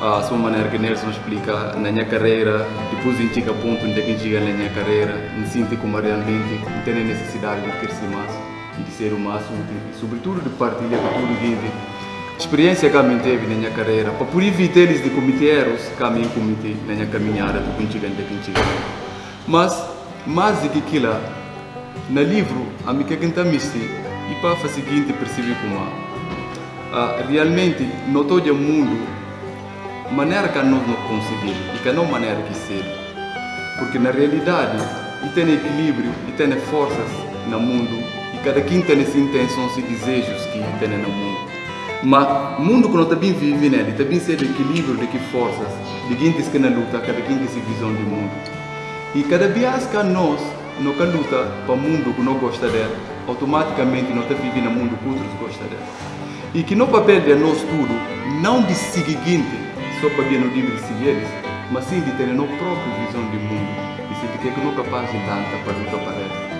Speaker 4: a sua maneira que Nelson explica na minha carreira, depois em chega a ponto onde que chega na minha carreira, me sinto como realmente tenho necessidade de crescer mais e de ser o mais útil, e sobretudo de partilhar com todo mundo experiência que a mim teve na minha carreira, para por evitar eles de cometer erros que a mim cometi na minha caminhada do contigo até contigo. Mas, mais aquilo, no livro, a que canta misti, e para o seguinte percebi como uh, realmente não todo o mundo maneira que nós não conseguimos e que não maneira que ser porque na realidade e tem equilíbrio e tem forças no mundo e cada quem tem as intenções e desejos que tem no mundo mas o mundo que nós também vive nele também ser equilíbrio de que forças de quem que na luta cada quem que se visão do mundo e cada vez que nós não luta para o mundo que não gosta dele automaticamente nós vivendo no mundo que outros gostam dele e que no papel de nós tudo não de seguinte só para ver no livro de seguir mas sim de ter a nossa própria visão do mundo. E se de que não é capaz de lanta para lutar para ele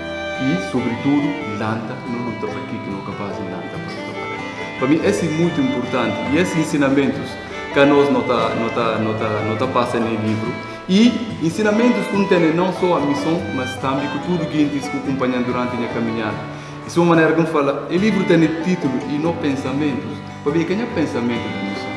Speaker 4: e sobretudo lanta não luta para aquilo que não é capaz de lanta para lutar para ele para mim esse é muito importante. E esses ensinamentos que nós não tá, não tá, não tá, não tá passa no livro. E ensinamentos que tem não só a missão mas também com tudo que eles que acompanham durante a minha caminhada isso é uma maneira que fala o livro tem título e não pensamentos para ver quem é pensamento da missão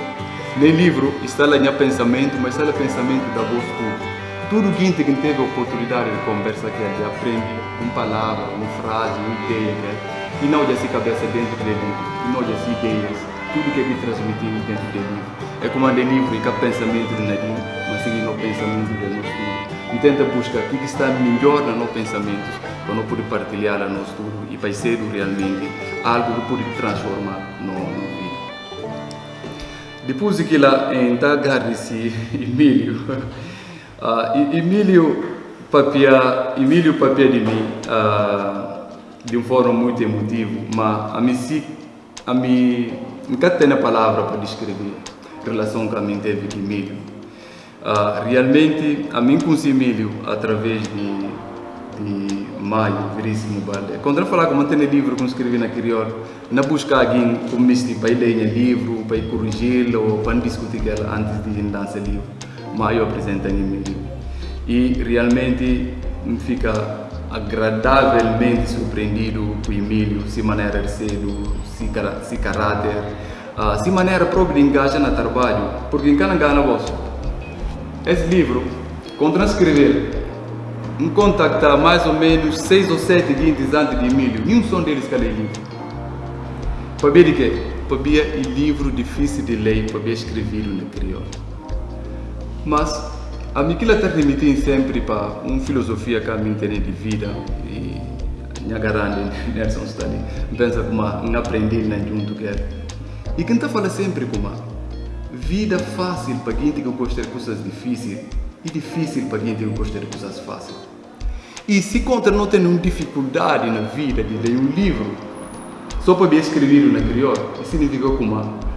Speaker 4: no livro está lá o pensamento, mas está lá o pensamento da voz tudo. Tudo que que teve a oportunidade de conversa que ele aprende uma palavra, uma frase, uma ideia, né? e não já se cabeça dentro do livro, e não já se ideias, tudo que ele transmitiu dentro do livro. É como no livro e que pensamento de Nadim, mas sim no pensamento de nós tudo. E tenta buscar o que está melhor nos nossos pensamentos, para não poder partilhar a nós tudo e para ser realmente algo que pode transformar no, no vida. Depois que lá então agarre-se [laughs] Emílio, uh, [laughs] Emílio papia, Emílio papia de mim uh, de uma forma muito emotiva, mas a mim se, a mim nunca tenho a palavra para descrever a relação que a mim teve com Emílio. Uh, realmente a mim conheci Emílio através de, de Maio Veríssimo Balde. Quando eu falar como tem livro que eu escrevi na crioulo, na busca alguém como me para ler o livro, para corrigi-lo, para discutir ela antes de lançar o livro. Maio apresenta em livro. E realmente me fica agradavelmente surpreendido com Emílio, se maneira de ser, se, se caráter, uh, se maneira própria de engajar no trabalho, porque em cada vosso. Esse livro, quando transcrever, me contactar mais ou menos seis ou sete dias antes de Emílio, nenhum som deles que lê livro. Para ver de quê? Ver o livro difícil de ler, ver escrever no crioulo. Mas a mim aquilo transmitem sempre para uma filosofia que a mim tem de vida e minha garante [laughs] Nelson está pensa como aprender nem junto que é e quem está fala sempre como vida fácil para quem que gosta de coisas difíceis e difícil para quem que gosta de coisas fáceis. E se contra não tem nenhuma dificuldade na vida de ler um livro só para escrever na crioulo isso significa como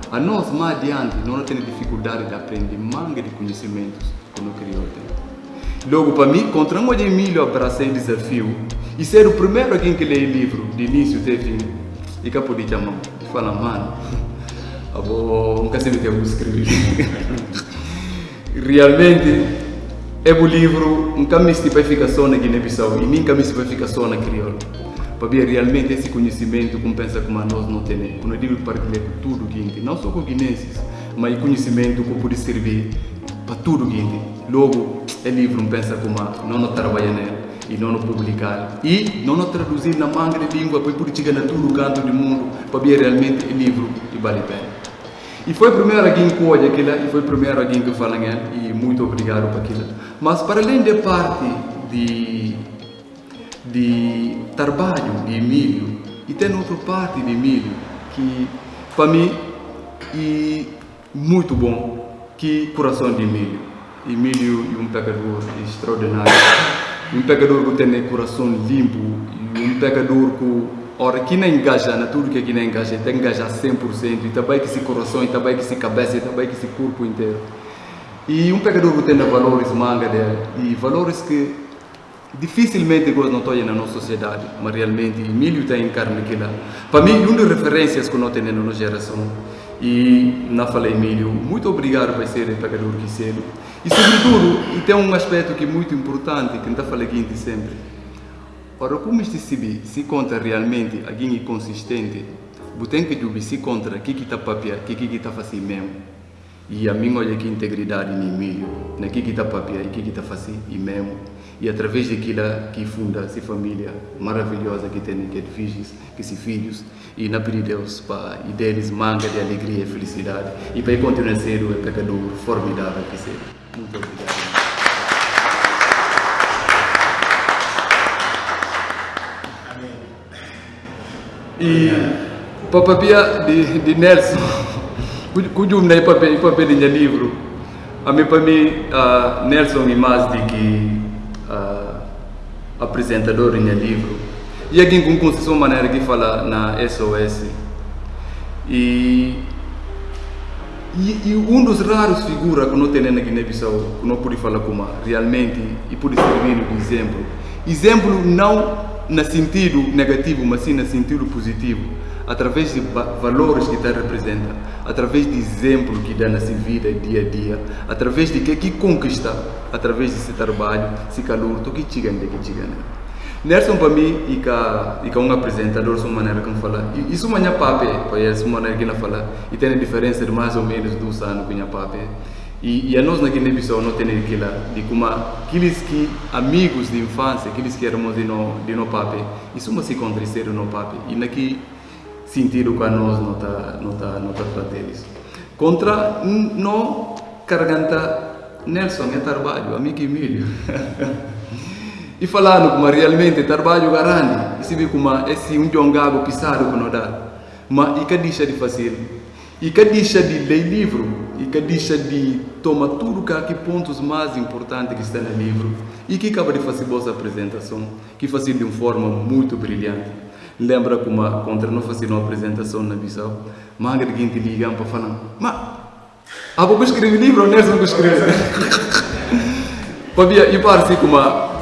Speaker 4: a nós mais adiante não temos dificuldade de aprender manga de conhecimentos que no crioulo tem. Logo para mim contra um de milho abracei desafio e ser o primeiro alguém que lê livro de início até fim e que pode chamar fala mano eu nunca sei o que vou escrever. Realmente é o livro para ficar só na Guiné-Bissau e para ficar só na crioulo para ver realmente esse conhecimento como pensa como nós não temos. Quando eu digo partilhar com tudo gente não só com guinenses mas conhecimento que pode servir para tudo gente logo é livro pensa como não não trabalha nele e não publicar. E não traduzir na manga de língua para poder chegar na todo canto do mundo para ver realmente o livro e vale a pena e foi o primeiro alguém que olha aquilo e foi o primeiro alguém que fala e muito obrigado por aquilo. Mas para além da parte de de trabalho de Emílio e tem outra parte de Emílio que para mim é muito bom que coração de Emílio Emílio é um pecador extraordinário. Um pecador que tem coração limpo um pecador que ora que não engaja na tudo que aqui não engaja tem que engajar 100% e também que esse coração e também que esse cabeça e também que esse corpo inteiro e um pecador que tem valores manga dele e valores que dificilmente nós não estamos na nossa sociedade, mas realmente Emílio está encarna aquilo. Para mim, uma das referências que nós temos na nossa geração, e na falei Emílio, muito obrigado por ser pecador que ser. E sobretudo, tem um aspecto que é muito importante, que está falando aqui sempre. Ora, como este se se conta realmente alguém inconsistente, você tem que se contra o que está papia, o que está fazendo mesmo. E a mim olha que integridade em Emílio, na que está papia e o que está fazendo mesmo e através daquilo que funda essa família maravilhosa que tem que é filhos, que se filhos e na pedir Deus para e deles manga de alegria e felicidade e para continuar a ser o pecador formidável que ser. Muito obrigado. E papapia de, de Nelson, [laughs] cujo nem papel papel de livro, a mim para mim uh, Nelson mais de que uh, apresentador em livro e alguém com concessão maneira que fala na SOS e, e, e um dos raros figuras que não tem na Guiné-Bissau que não pode falar como realmente e pode servir de exemplo exemplo não no sentido negativo mas sim no sentido positivo através de valores que está representa, através de exemplo que dá na sua vida dia a dia, através de que que conquista, através desse trabalho, esse calor, tu que chega ainda que chega. Nelson para mim e cá e cá um apresentador sua maneira como fala, isso manhã pape, para ele sua maneira que ele fala, e tem a diferença de mais ou menos dois anos com a pape. E, e a nós na Guiné-Bissau não tem aquilo de como aqueles que amigos de infância, aqueles que éramos de no de no pape, isso mas se aconteceram no pape e naqui sentido que nós não está não tá, não tá deles. Contra não carganta Nelson é trabalho, amigo Emílio. [laughs] e falando como realmente trabalho grande, e se vê como esse um jongago pisado que não dá. Mas e que deixa de fazer? E que deixa de ler livro? E que deixa de tomar tudo que pontos mais importantes que está no livro? E que acaba de fazer boa apresentação, que faz de uma forma muito brilhante lembra como contra não fazer uma apresentação na Bissau, manga de gente ligam para falar, mas a pouco escrevi livro, não é que escreve. [laughs] Pabia, e parece como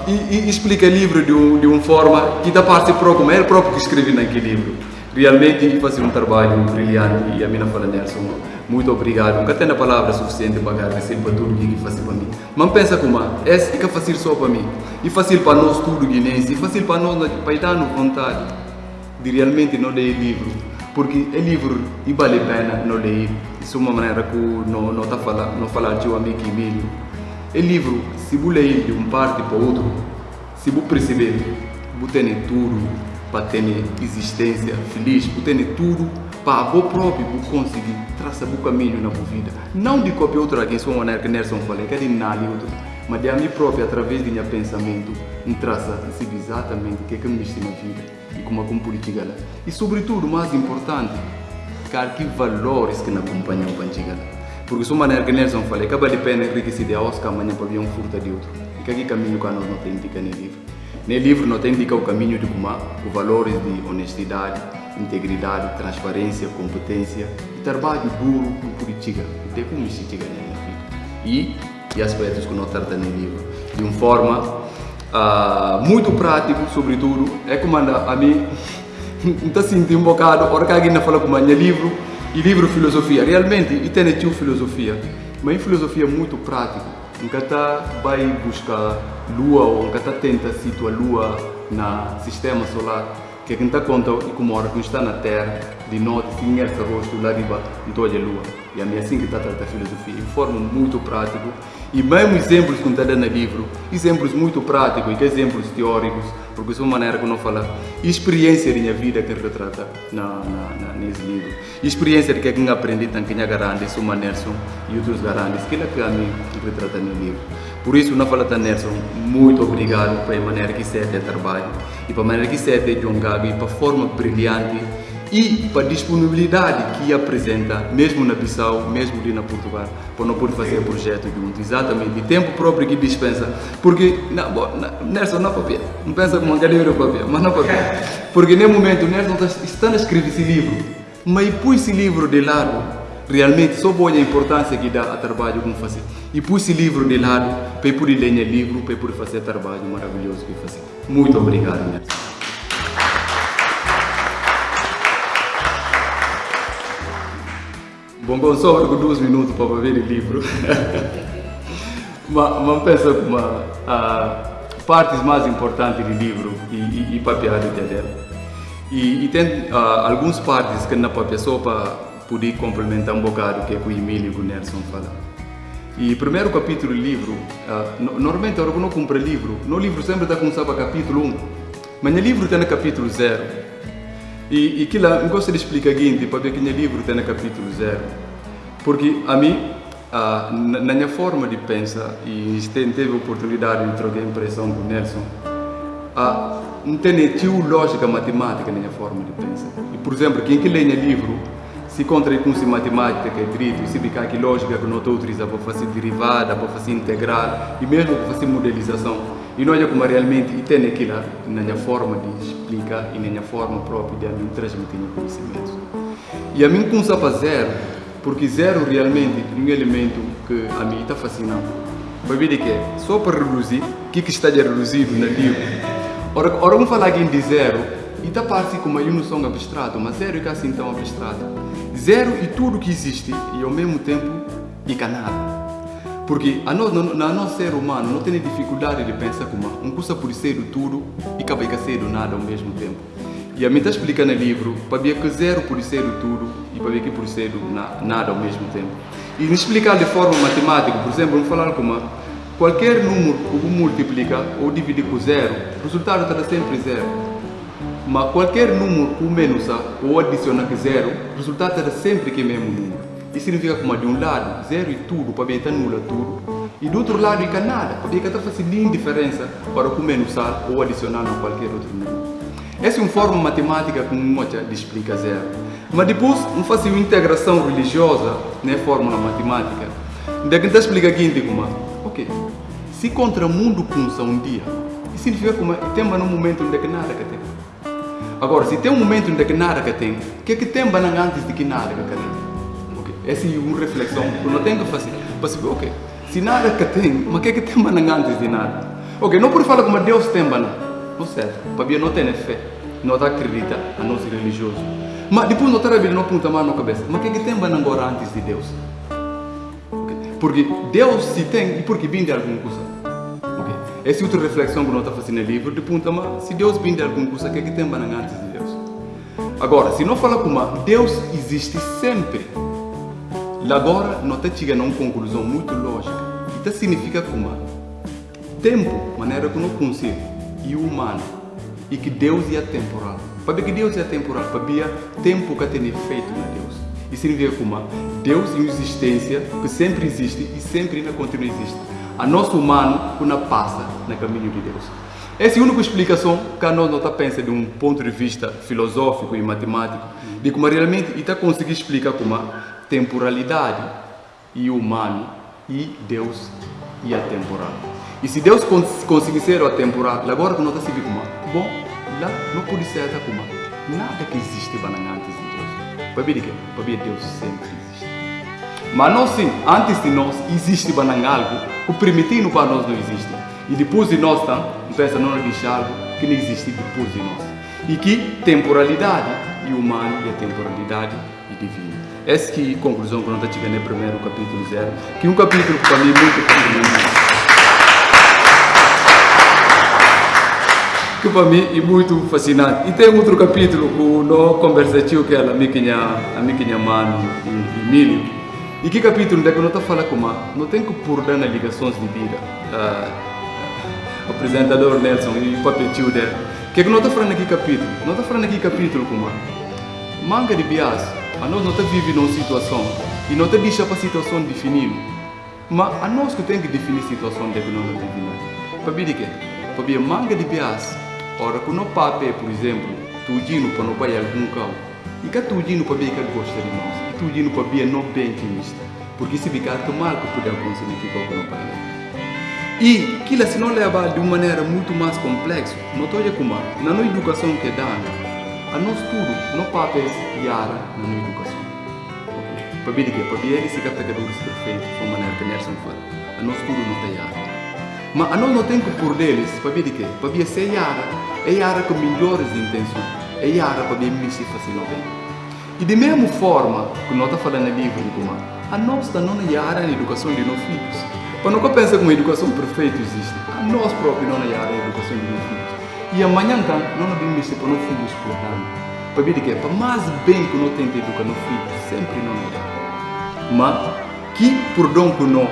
Speaker 4: e, e explica livro de, um, de uma forma que da parte própria, como é próprio que escrevi naquele livro. Realmente fazer um trabalho brilhante e a minha fala Nelson, muito obrigado. Nunca tenho a palavra suficiente para agradecer para tudo que faz para mim. Mas pensa como é, é que fácil só para mim. E fácil para nós tudo guinense, e fácil para nós para dar vontade de realmente não ler livro, porque é livro e vale a pena não ler. Isso é uma maneira que não não está falando, não falar de um amigo Emílio. É livro, se você ler de um parte para outro, se você perceber, você tem tudo para ter existência feliz, você tem tudo para você próprio conseguir traçar o caminho na vida. Não de copiar outra maneira que Nelson falou, que é de nada outro. mas de a mim própria, através do meu pensamento, me traça exatamente o que é que me na vida e como é que me chegar lá. E sobretudo, o mais importante, cara, que valores que me acompanham para chegar lá. Porque se maneira que Nelson falou, acaba de pena enriquecer de Oscar amanhã para ver um furto de outro. E que aqui caminho que nós não tem indica no livro. No livro não tem indica o caminho de como os valores de honestidade, integridade, transparência, competência e trabalho duro política. E como isso chega na vida. E, e aspectos que nós tratamos no livro. De uma forma uh, muito prática, sobretudo, é como a mim, [laughs] está sentindo um bocado, a hora que alguém fala com meu livro, e livro filosofia. Realmente, e tem tio filosofia, mas filosofia muito prático. Nunca está vai buscar lua ou nunca está tenta situar lua no sistema solar que quem está conta e como hora que está na Terra, de noite, sem esse rosto lá riba, então olha a lua. E a minha assim que está a filosofia, de forma muito prática. E mesmo exemplos que está no livro, exemplos muito práticos e que exemplos teóricos, porque isso é uma maneira que eu não falo, experiência da minha vida que retrata na, na, na, nesse livro. Experiência de que eu aprendi também que garante, sou Nelson e outros garantes, que é que a mim retrata no livro. Por isso, não fala Nelson, muito obrigado pela maneira que você é trabalho e pela maneira que você é John Gabi, para a forma brilhante e para a disponibilidade que apresenta, mesmo na Bissau, mesmo ali na Portugal, para não poder fazer projeto junto, exatamente, e tempo próprio que dispensa, porque, na, na, Nelson, não papel, não pensa como uma galera papel, mas não papel, porque nesse momento Nelson está, está a escrever esse livro, mas pôs esse livro de lado, realmente só boa a importância que dá a trabalho como fazer. E pus esse livro de lado para poder ler o livro, para poder fazer trabalho maravilhoso que fazer. Muito obrigado. Bom, bom, só com dois minutos para ver o livro. [laughs] mas, mas pensa que a partes mais importantes do livro e, e, e papel dela. E, e tem uh, algumas partes que na papel só para poder complementar um bocado o que, é o Emílio e o Nelson falam. E o primeiro capítulo do livro, uh, normalmente, eu compro livro, no livro sempre está começando a capítulo 1, mas no livro está no capítulo 0. E, e que lá, eu gosto de explicar aqui, para ver que no livro está no capítulo 0. Porque a mim, uh, na, na, minha forma de pensar, e teve a oportunidade de trocar impressão com o Nelson, uh, não tem lógica matemática na minha forma de pensar. E, por exemplo, quem que lê no livro, se contra com se matemática que é direito, se ficar que lógica que não estou utilizando para fazer derivada, para fazer integral e mesmo para fazer modelização. E não é como realmente e tem aquilo na minha forma de explicar e na minha forma própria de mim transmitir conhecimento. E a mim começa a zero, porque zero realmente é um elemento que a mim está fascinando. Vai ver de que só para reduzir, o que, que está reduzido no livro. Ora, ora vamos falar aqui de zero, e está parte como uma noção abstrata, mas zero é assim tão abstrato. Zero e tudo que existe e ao mesmo tempo e nada. Porque a nós, na nosso ser humano não tem dificuldade de pensar como um curso por ser tudo e acaba de ser nada ao mesmo tempo. E a mim está explicando no livro para ver que zero por ser tudo e para ver que por ser nada ao mesmo tempo. E explicar de forma matemática, por exemplo, vamos falar como qualquer número que multiplica ou divide com zero, o resultado está sempre zero. Mas qualquer número com menos ou adiciona que zero, o resultado será sempre que mesmo número. Isso significa que de um lado, zero e tudo, para ver que nula tudo, e do outro lado, fica nada, para ver que está fazendo nenhuma diferença para com menos ou adicionar a qualquer outro número. Essa é uma forma matemática com mocha de explicar zero. Mas depois, não faz uma integração religiosa na fórmula matemática. Daí que explica aqui, como, ok, se contra o mundo começa um dia, isso significa que tem um momento onde nada que tem. Agora, se tem um momento em que nada que tem, o que é que tem antes de que nada que tem? Okay. Essa é uma reflexão que eu não tenho que fazer. Para ok, se nada que tem, mas o que é que tem antes de nada? Ok, não por falar como Deus tem banana. Não serve. Para mim não tem fé. Não acredita a não ser religioso. Mas depois está a não aponta mais na cabeça. Mas o que é que tem agora antes de Deus? Okay. Porque Deus se tem e porque vem de alguma coisa. Essa é outra reflexão que nós estamos fazendo no livro, de ponta, mas se Deus vem de alguma coisa, o que é que tem antes de Deus? Agora, se não fala como Deus existe sempre, agora nós estamos chegando a uma conclusão muito lógica. Isso significa como tempo, maneira que não consigo, e humano, e que Deus é temporal. Para que Deus é temporal, para tempo que tem efeito na Deus. Isso significa como Deus em existência, que sempre existe e sempre ainda continua a existir. A nosso humano que passa no caminho de Deus. Essa é a única explicação que a nós não está de um ponto de vista filosófico e matemático, de como realmente está conseguir explicar como a temporalidade e o humano e Deus e a temporal. E se Deus cons conseguir ser a temporal, agora que nós está se vê como bom, lá não pode ser como nada que existe antes de Deus. Para ver que para ver Deus sempre. Mas nós sim, antes de nós existe algo que permitindo para nós não existe. E depois de nós, tá? pensa não diz algo que não existe depois de nós. E que temporalidade e humana e a temporalidade e divina. Essa que é a conclusão que nós estamos no primeiro capítulo zero, que é um capítulo para mim muito fascinante. que para mim é muito fascinante. E tem outro capítulo que nós conversamos que ela, a minha, a minha mano, Emílio. E que capítulo é que nós falando como não tem que pôr na ligações de vida. Uh, apresentador Nelson e o papel dele. O que é que nós estamos falando aqui capítulo? Nós estamos falando aqui capítulo como manga de bias, a nós não estamos vivendo uma situação e não estamos deixando para a situação definir. Mas a nós que tem que definir a situação de que não vivemos. Para ver que? Para ver manga de bias, ora que não papel, por exemplo, tudinho para não vai algum carro, e que tudinho para ver que gosta de nós, e tudinho para ver não bem que porque se ficar mal que pode acontecer aqui com o não pai. E aquilo se não leva de uma maneira muito mais complexa, não estou a como na nossa educação que dá, a nós tudo, não papéis yara na nossa educação. Para ver que, para ver esse categoria perfeito, de uma maneira que Nelson fala, a nós tudo não tem yara. Mas a nós não tem que por deles, para ver que, para ver se é yara, é yara com melhores intenções, é yara para ver se fazer bem. E de mesma forma que nós estamos falando de como a nós não é yara na educação de nossos filhos. Quando eu penso que uma educação perfeita existe, nós próprios não é a educação de meus filhos. E amanhã, então, não devemos ser para nossos filhos nada. Para ver que é, para mais bem que nós temos educar nossos filhos, sempre não é. Mas, que por dom que nós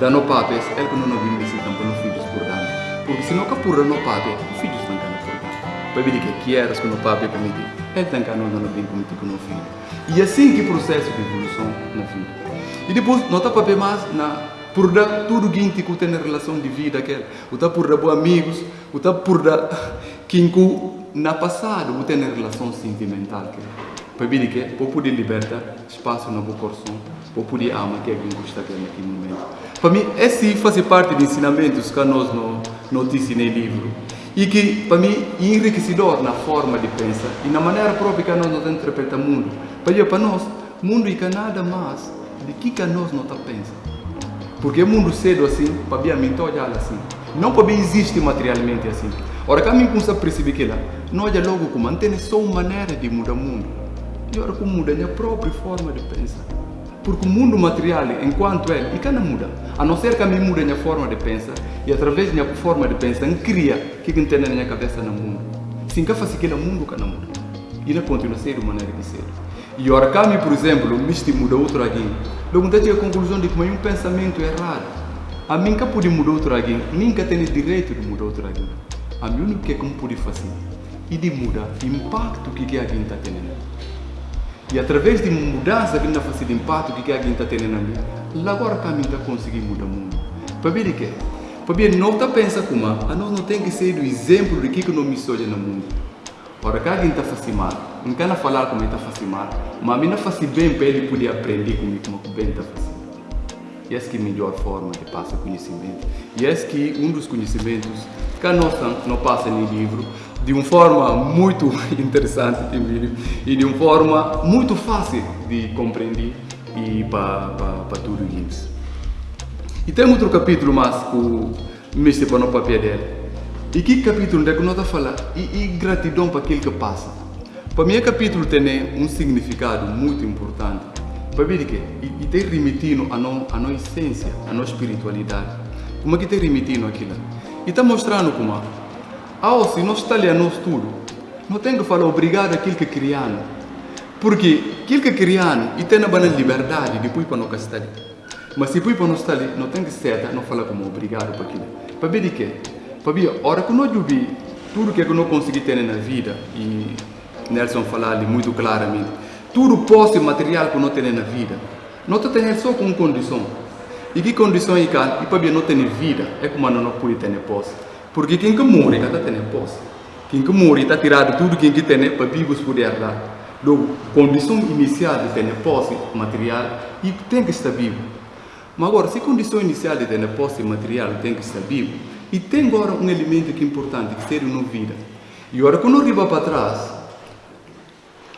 Speaker 4: dá no papéis, é que não devemos ser para nossos filhos nada. Porque se não capura no papéis, os filhos Para ver que eras que no papéis comigo, ele tem cá não não bem comigo com o filho. E assim que processo de evolução na vida. E depois, não está para ver mais na por dar tudo que que tem relação de vida aquela, o tá por dar bons amigos, o tá por dar quem na passado o tem relação sentimental que para vir que para poder libertar espaço na boa coração, para poder amar que alguém gosta naquele momento. Para mim esse faz parte de ensinamentos que nós no notícia no livro e que para mim é enriquecedor na forma de pensar e na maneira própria que nós nos interpretamos o mundo. Para para nós, mundo é nada mais de que que nós não está pensando. Porque o mundo cedo assim, para mim, mim olhar assim. Não para mim existe materialmente assim. Ora, que a mim começa a perceber que lá, não olha logo como mantém só uma maneira de mudar o mundo. E ora como muda a própria forma de pensar. Porque o mundo material, enquanto ele, e não muda. A não ser que a mim muda a minha forma de pensar, e através da minha forma de pensar, cria o que tem na minha cabeça no mundo. Sim, que faz aquele mundo não muda. E não continua a ser de maneira de ser. E ora, mim, por exemplo, me muda outro alguém, Logo, então, a conclusão de que um pensamento errado. A mim nunca pude mudar outro alguém, nunca tenho direito de mudar outro alguém. A mim único que é como pude fazer e de mudar o impacto que alguém está tendo. E através de mudança que está fazendo impacto que alguém está tendo na mim, agora que a mim está conseguindo mudar o mundo. Para ver de quê? Para ver, não está pensando como a nós não tem que ser o exemplo de que não me soja no mundo. Ora, que alguém está fazendo mal, não quero falar como está fazendo mal, mas a mim não faz bem para ele poder aprender comigo como o bem está fazendo. E essa é a melhor forma de passar conhecimento. E esse que um dos conhecimentos que nós não passa no livro, de uma forma muito [laughs] interessante e de uma forma muito fácil de compreender e para, para, para tudo isso. E tem outro capítulo mais que o mestre para no papel dele. E que capítulo é que nós falando? E, e gratidão para aquele que passa. Para mim, o capítulo tem um significado muito importante. Para ver que e, e tem remetindo a, no, a nossa essência, a nossa espiritualidade. Como é que tem remetindo aquilo? E está mostrando como, ao se nós lendo tudo, não tem que falar obrigado àquilo que criaram. Porque aquilo que criaram e tem a liberdade depois para não estar. Mas se depois para não estar não tem que ser, não falar como obrigado para aquilo. Para ver de quê? Fabio, hora que nós vi tudo que eu não consegui ter na vida, e Nelson falou ali muito claramente, tudo posse material que nós temos na vida, nós temos só com condição. E que condições cá, e para não ter vida, é como não pode ter posse. Porque quem que morre, está tendo posse. Quem que morre, está tirado tudo quem que tem para vivos poder lá. Logo, condição inicial de ter posse material, e tem que estar vivo. Mas agora, se a condição inicial de ter posse material tem que estar vivo, e tem agora um elemento que é importante, que seria uma vida. E agora, quando arriba para trás,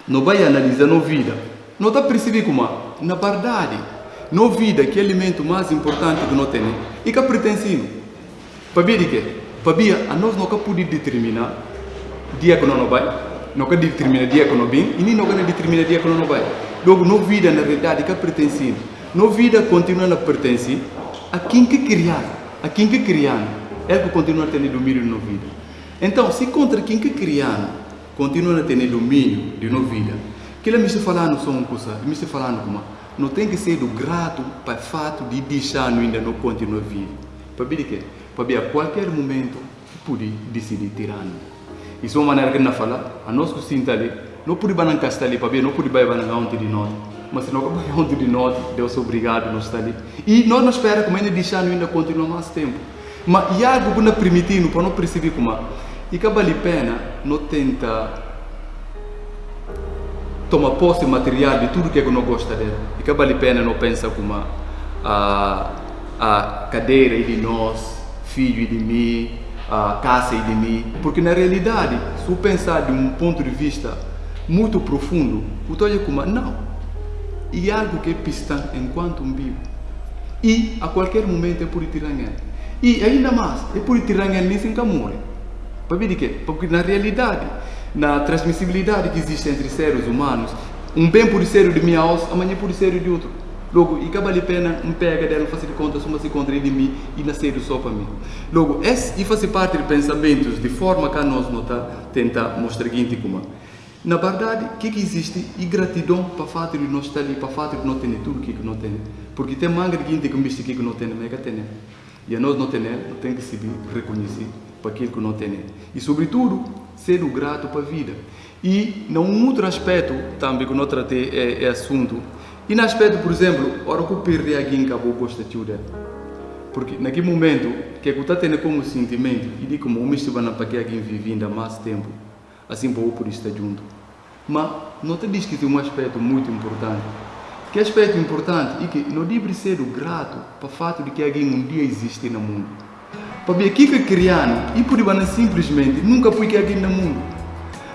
Speaker 4: não vai analisar a vida, não está percebendo como, na verdade, na vida, que é o elemento mais importante que nós temos, e que pertencemos. Para ver de quê? Para ver, a nós não podemos determinar o dia que não vai, não podemos determinar o dia que não vem, e nem não determinar o dia que não vai. Logo, na vida, na realidade, que pertencemos. Na vida, continua a pertencer a quem que criar, a quem que criar, é que continua a ter domínio na vida. Então, se contra quem que criar, continua a ter domínio de nossa vida, que ele me está falando só uma coisa, me está falando como não tem que ser do grato para o fato de deixar ainda não continuar a vida. Para que ver a qualquer momento pode decidir tirar. Isso é uma maneira que não fala, a nós que sinta ali, não pode banar castar ali não pode banar onde de nós. Mas se não vai onde de nós, Deus é obrigado nós estar ali. E nós não esperamos que ainda deixar ainda continuar mais tempo. Mas e algo que não permitindo para não perceber como e que vale a pena não tenta tomar posse material de tudo que não gosta dele. E que vale a pena não pensar como a, a cadeira e de nós, filho de mim, a casa de mim. Porque na realidade, se eu pensar de um ponto de vista muito profundo, eu estou como não. E algo que é pista enquanto um vivo. E a qualquer momento é por tirar E ainda mais, é por tirar nem sem morre. Para ver de quê? Porque na realidade, na transmissibilidade que existe entre seres humanos, um bem pode ser de minha alça, amanhã pode ser de outro. Logo, e vale a pena um pega dela, fazer conta, soma se contra de mim e nascer só para mim. Logo, esse e fazer parte de pensamentos de forma que nós não tá, tenta mostrar aqui como. Na verdade, o que, que existe? E gratidão para o fato de nós estar ali, para o fato de não ter tudo o que não tem. Porque tem manga de gente que me que não tem, mas que tem. E a nós não tem, não tem que se reconhecer para aquilo que não tem. E, sobretudo, ser grato para a vida. E, num outro aspecto, também que eu tratei, é, é assunto. E no aspecto, por exemplo, a hora que eu perdi alguém que eu gosto de dela. Porque, naquele momento, que eu estou tendo como sentimento, e digo como eu me estive para alguém vive ainda mais tempo, assim, para eu poder estar junto. Mas, não te diz que tem um aspecto muito importante. Que aspecto importante é que não deve ser grato para o fato de que alguém um dia existe no mundo. Para ver que criando e por simplesmente nunca põe que alguém no mundo.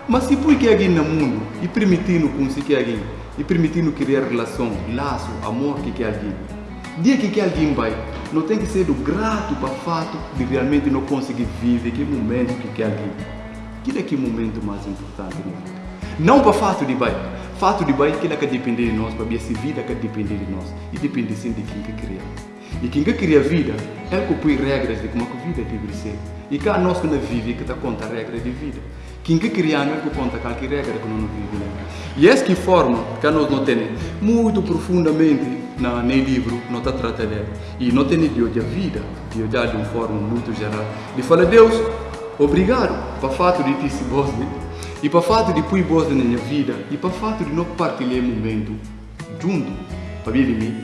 Speaker 4: Mas se põe que alguém no mundo e permitindo conseguir alguém e permitindo criar relação, laço, amor que que alguém. Dia que que alguém vai, não tem que ser do grato para fato de realmente não conseguir viver que momento que que alguém. Que é que momento mais importante na vida. Não para fato de vai, fato de vai que é que depender de nós, para ver vida que depender de nós e depende sim de quem que cria. E quem que cria vida, é que põe regras de como a vida deve ser. E cá nós que não vive, que está conta regras de vida. Quem que cria não é que conta qualquer regra que não vive. E essa que forma que nós não temos muito profundamente na, no livro, não está tratando E não tem de olhar a vida, de olhar de uma forma muito geral. De falar, Deus, obrigado para o fato de ter se voz, né? e para o fato de pôr voz na minha vida, e para o fato de não partilhar momento junto, para vir de mim,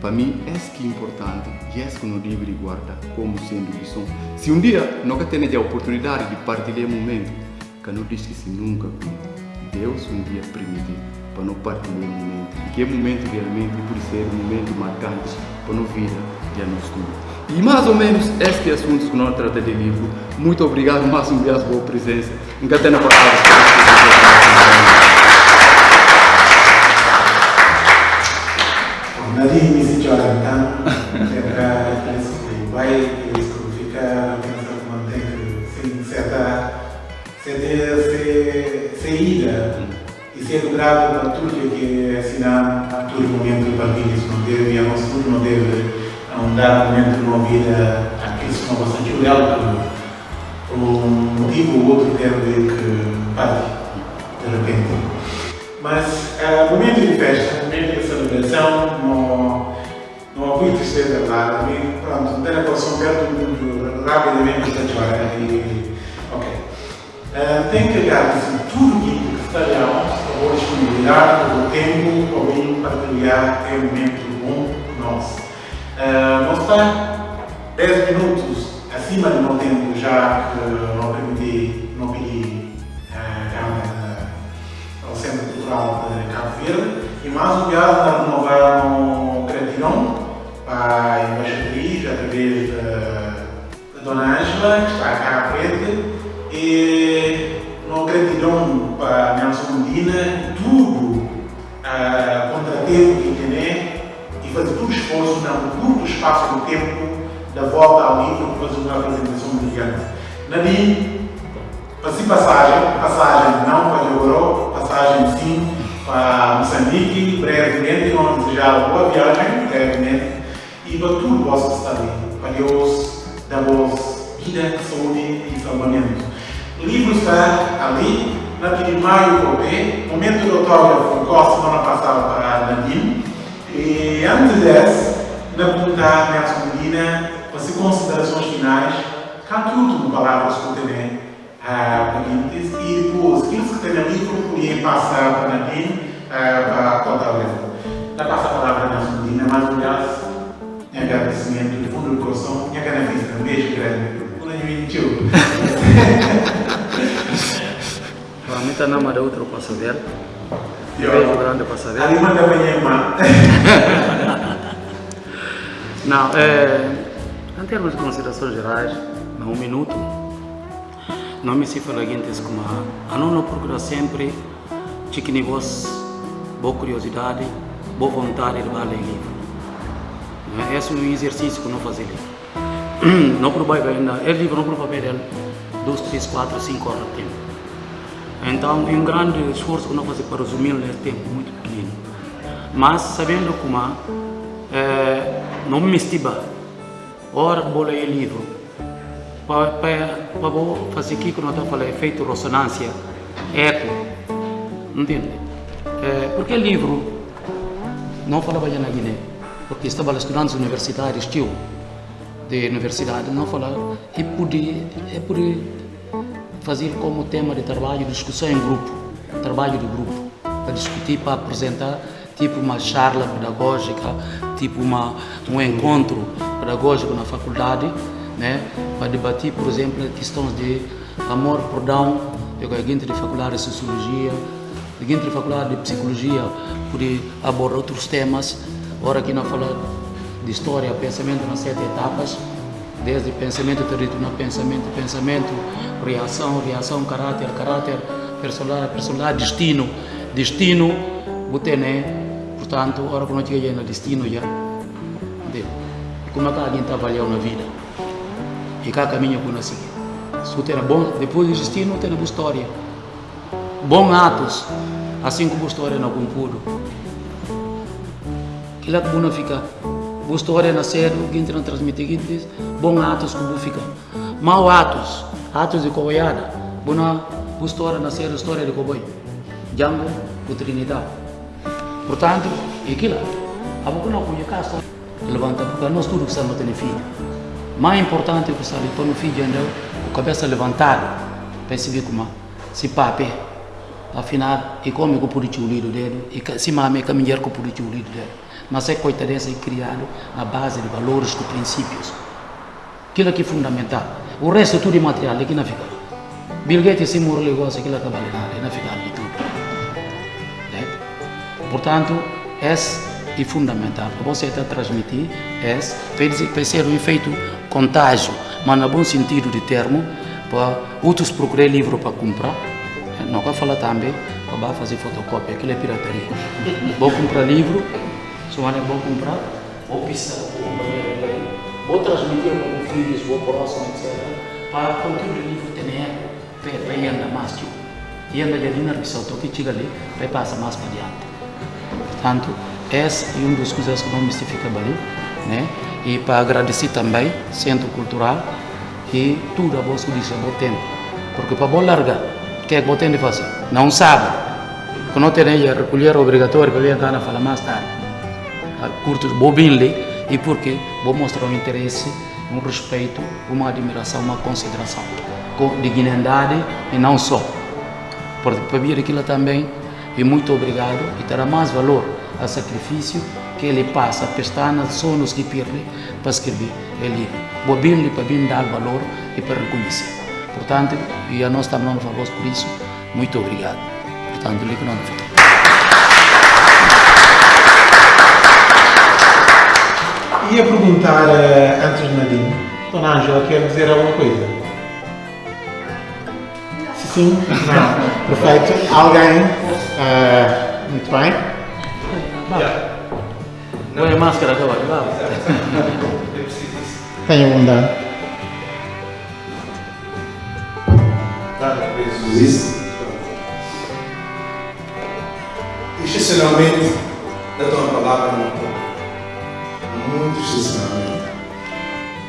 Speaker 4: para mim, isso que é importante e que não devo guardar como sendo lição. Se um dia nunca tenho a oportunidade de partilhar um momento, que não que se nunca Deus um dia permitir para não partilhar um momento. E que é momento realmente por ser um momento marcante para a vida de nós tudo. E mais ou menos este é assunto que nós tratamos de livro. Muito obrigado uma vez pela presença. Nunca tenho palavras.
Speaker 2: Andar momento na vida aqueles que não bastante olhar por um motivo ou outro quero ver que parte de repente mas uh, momento de festa momento de celebração não, não havia tristeza lá, havia, pronto, ter a relação perto muito rapidamente história e, ok. Uh, tem que olhar tudo que está lá, a disponibilidade, o tempo, alguém partilhar, é um momento bom nosso. Uh, nós está 10 minutos acima do meu tempo, já que não permiti, não pedi uh, ao Centro Cultural de Cabo Verde. E mais um viagem a renovar no gratidão para a embaixatriz através da Dona Ângela, que está cá à frente, e no gratidão para Nelson Medina, tudo uh, contratempo que tem fazer todo o esforço no curto espaço do tempo da volta ao livro para fazer uma apresentação brilhante. Nadine, passei passagem, passagem não para Jogoró, passagem sim para Moçambique, brevemente, vamos desejar boa viagem, brevemente, e para tudo possa estar ali, para Deus dar voz, vida, saúde e salvamento. O livro está ali, na de maio momento do autógrafo, igual semana passada para Nadine, e antes dessa, na pergunta Nelson Medina, para considerações finais, canto último palavras que eu tenho seguintes, e depois, aqueles que têm livro, podem passar para Nadine uh, para contar o livro. Dá passa a palavra Nelson Medina, mais uma vez, em agradecimento do fundo do coração, e a grande vista, um beijo [laughs] Quando eu mentiu.
Speaker 3: Realmente não manda outro passadeiro. Um beijo grande passadeiro.
Speaker 2: Ali manda bem, irmã.
Speaker 3: Não, é, em termos de considerações gerais, em um minuto, não me se fala seguinte como a não procura sempre que vos boa curiosidade, boa vontade de ler livro. É? Esse é um exercício que não fazer [clears throat] livro. Não provar ainda, é livro não provar ele 2, 3, 4, 5 horas de tempo. Então, é um grande esforço que não fazer para resumir nesse tempo muito pequeno. Mas, sabendo como é, não me estiba, ora vou ler livro, para, para, fazer aqui que nós estamos falando, efeito ressonância, eco, entende? É, porque livro não falava já na Guiné, porque estava estudantes universitários, tio, de universidade, não falava, e pude, e pude fazer como tema de trabalho, discussão em grupo, trabalho de grupo, para discutir, para apresentar, tipo uma charla pedagógica, tipo uma, um encontro pedagógico na faculdade, né, para debater, por exemplo, questões de amor, perdão, eu a gente de faculdade de sociologia, a gente de faculdade de psicologia, poder abordar outros temas, ora aqui na fala de história, pensamento nas sete etapas, desde pensamento territorial, pensamento, pensamento, reação, reação, caráter, caráter, personalidade, personalidade, destino, destino, você né, portanto, ora que nós chegamos no destino já, entendeu? como é que alguém avaliando na vida? E cá caminho com nós seguir. Se tem bom, depois do destino tem uma história. Bons atos, assim como a história não concluo. Que lá que não fica. Boa história na série, o que não transmite aqui, diz, bons atos como fica. Mau atos, atos de coboiada. Boa história na série, história de cowboy. Django, o Trinidade. Portanto, aquilo. A boca não conhece casa. Levanta, porque nós tudo que estamos tendo filho. Mais importante é que está ali, no filho ainda, a cabeça levantada, para ver como se pape. Afinal, e eu pude o lido dele, e se mame com o pude o lido dele. Mas é coitadeza é criado na base de valores e princípios. Aquilo que é fundamental. O resto tudo é material, aqui não fica. Bill Gates se morre negócio, aquilo que vale nada, não fica ali tudo. Portanto, esse é fundamental. Você está a transmitir esse, para ser um efeito contágio, mas no bom sentido de termo, para outros procurar livro para comprar. Não vou falar também para fazer fotocópia, aquilo é pirataria. vou comprar livro, é bom comprar, vou pisar, vou transmitir para os filhos, vou próximo, etc. Para que o livro tenha para andar mais, tio. E anda ali na missão, que chega ali, vai passar mais para diante. Portanto, esse é um dos coisas que não mistifica bem, né? E para agradecer também, Centro Cultural, e tudo a vossa diz a bom tempo. Porque para bom largar, o que é que você tem de fazer? Não sabe. Quando tem aí a recolher obrigatório para vir cá falar mais tarde. Curto, vou e porque vou mostrar um interesse, um respeito, uma admiração, uma consideração com dignidade e não só. Para vir aquilo também e muito obrigado e terá mais valor a sacrifício que ele passa, pestana, sonos que perde para escrever, ele bobinho para bem dar valor e para reconhecer. Portanto, e a nós também falamos por isso, muito obrigado. Portanto, ele que não
Speaker 2: Ia perguntar uh, antes de Nadine, Dona Ângela quer dizer alguma coisa? Sim? Não. Perfeito. Alguém? Uh, muito bem.
Speaker 3: Põe a máscara agora, vá.
Speaker 2: Tenha bondade.
Speaker 5: Jesus. Excepcionalmente, da tua palavra não muito excepcionalmente.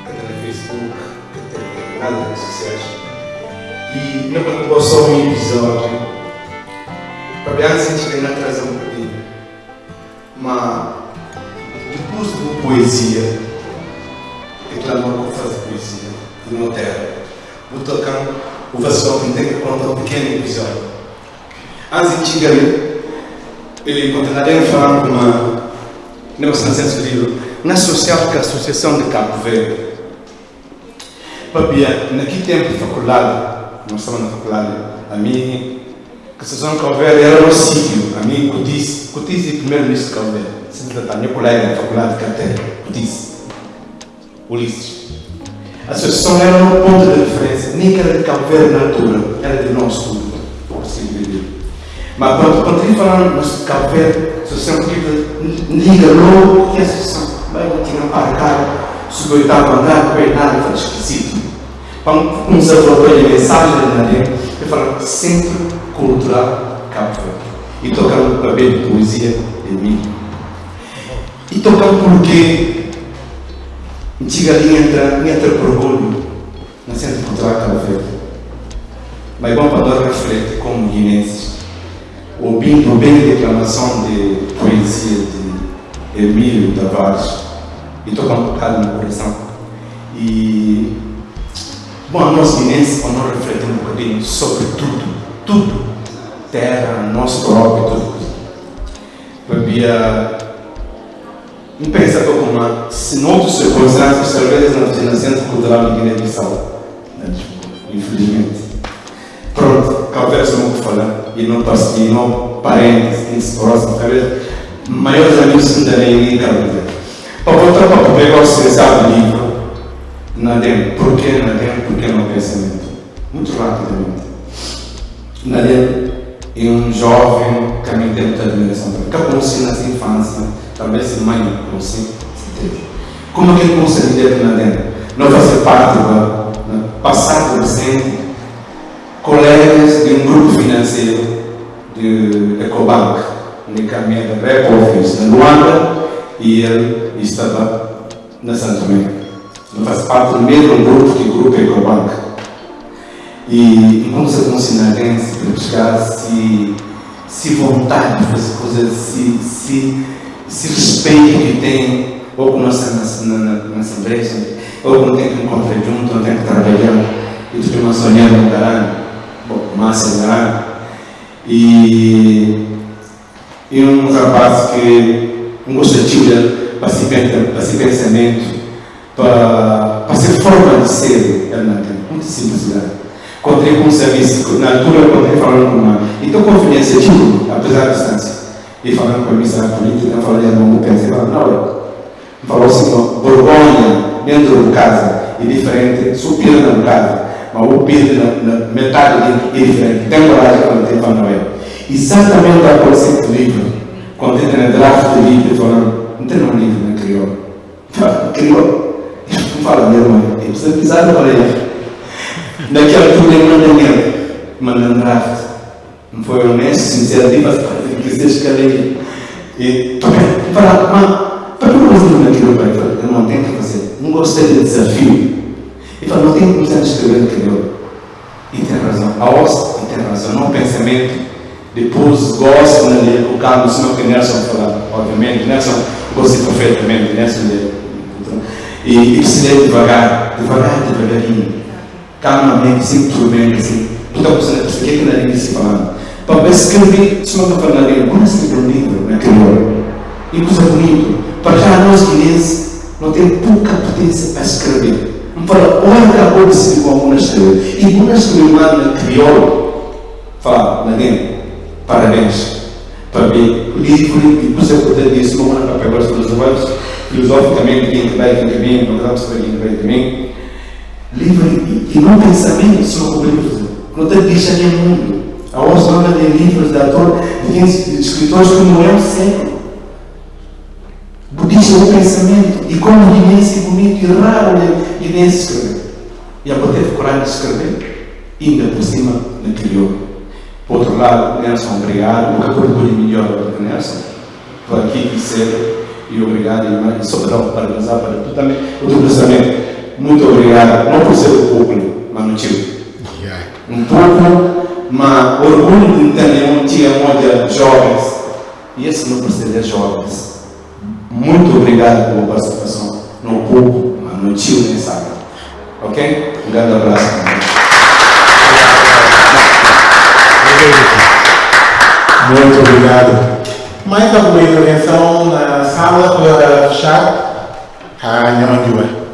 Speaker 5: Até no Facebook, até nas redes sociais. E na preocupação um episódio, ver se a vai trazer um pouquinho. Mas, depois de poesia, declamou que faz poesia, de uma terra, o tocando, o vassal que tem que contar um pequeno episódio. Antes de chegar ele continuaria falando com uma negociação livro na social que a Associação de Cabo Verde. Babia, naquele tempo de faculdade, nós estávamos na faculdade, a mim, que a Associação de Cabo Verde era um sítio, a mim, Cotice, Cotice é primeiro-ministro de Cabo Verde, sempre a minha colega da faculdade de Caté, Cotice, Ulisses. A associação era um ponto de referência, nem que era de Cabo Verde na altura, era de nós tudo, por assim dizer. Mas quando, quando ele falando de Cabo Verde, a associação que liga logo que a associação vai tinha marcado sobre o oitavo andar, com o nada foi esquecido. Quando começou a falar a mensagem de Nadia, eu falo Centro Cultural Cabo. E tocando o papel de poesia de mim. E tocando porque antiga linha entra, entra por orgulho na Centro Cultural Cabo Verde. Mas bom para nós refletir como guinenses, ouvindo bem a declamação de poesia de Emílio Tavares, e tocar um bocado no coração. E, bom, nós guinenses, quando nós refletimos um bocadinho sobre tudo, tudo, terra, nosso próprio, tudo. Havia um pensador como se noutras circunstâncias, talvez na, na Centro Cultural de Guiné-Bissau. Infelizmente. Pronto, talvez não vou falar. E não, não parentes, próximos, talvez maiores amigos ainda nem Cabo para voltar para o negócio pensar no livro, Nadem, por que Nadem, por que não pensamento? Muito rapidamente. Nadem é um jovem que me tem muita admiração. Que conheci na infância, talvez mãe conheci, Como é que ele consegue Nadem? Não fazer parte do passado presente, colegas de um grupo financeiro de Ecobank, de caminho da Rep Office, na Luanda, e ele estava na Santo Tomé. Ele faz parte do mesmo grupo que o grupo Ecobank. E enquanto se consinarense para buscar se, se vontade de fazer coisas, se, se, se respeito que tem, ou com nós na, na, na Assembleia, ou quando tem que encontrar junto, ou tem que trabalhar, e tu uma sonhar no caralho, bom, massa caralho. E, e um rapaz que um gostativo para esse pensamento, para, para forma de ser, muito simplicidade. Encontrei com um serviço, na altura encontrei falando com uma, então confidência tipo, apesar da distância, e falando com a missa política, falando de amor, pensei, não, falou assim, Borgonha, dentro de casa, é diferente, supira na casa, mas o pire na, metade é diferente, coragem quando tem para Noel. Exatamente conceito do livro quando entra na draft livro, falando, não tem um livro, né, criou. Criou. Não fala mesmo, mãe. Ele precisa pisar na orelha. Naquela altura ele manda ninguém. Manda draft. Não foi honesto, sincero, diva, que seja escalei. E, fala, mas, para que você não naquilo, pai? Eu não tenho que fazer. Não gostei do desafio. E fala, não tenho que começar a escrever no criou. E tem razão. A ossa, e tem razão. Não o pensamento depois gosto né, o carro senão que Nelson fala, obviamente, Nelson gosta perfeitamente, Nelson de, e, e precisa devagar, devagar, devagarinho, calmamente, simplesmente, assim, tu está pensando, o que é que na língua se falando? Para escrever, se não está falando na língua, vamos escrever um livro, né, crioulo. e coisa bonita. Para já nós guinenses não temos pouca potência para escrever. Para olha de ser como uma escrever. E uma escrever crioulo, fala, Nadine, parabéns. Para mim, livro e coisa poder disso, não é para pegar os filosofos, filosoficamente, quem que vai, quem que vem, não dá para quem que vai também. Livro e não pensamento sobre o livro. Não tem deixa nem mundo. A voz não de livros de autor, de escritores que não é o século. Budismo é o pensamento. E como guinense bonito e raro guinense escrever. E a poder coragem de escrever, ainda por cima na criou. Por outro lado, Nelson, obrigado. Nunca procure melhor do que Nelson. Por aqui ser e obrigado e sobrar para usar para tu também. O teu pensamento. Muito obrigado. Não por ser o público, mas no tio. Um pouco, mas orgulho de ter um tia de jovens. E esse não precisa de jovens. Muito obrigado pela participação. No pouco, mas no tio nem sabe. Ok? Um grande abraço.
Speaker 6: Muito obrigado. Mais alguma intervenção na sala para fechar? Ah, Nhamandiwa.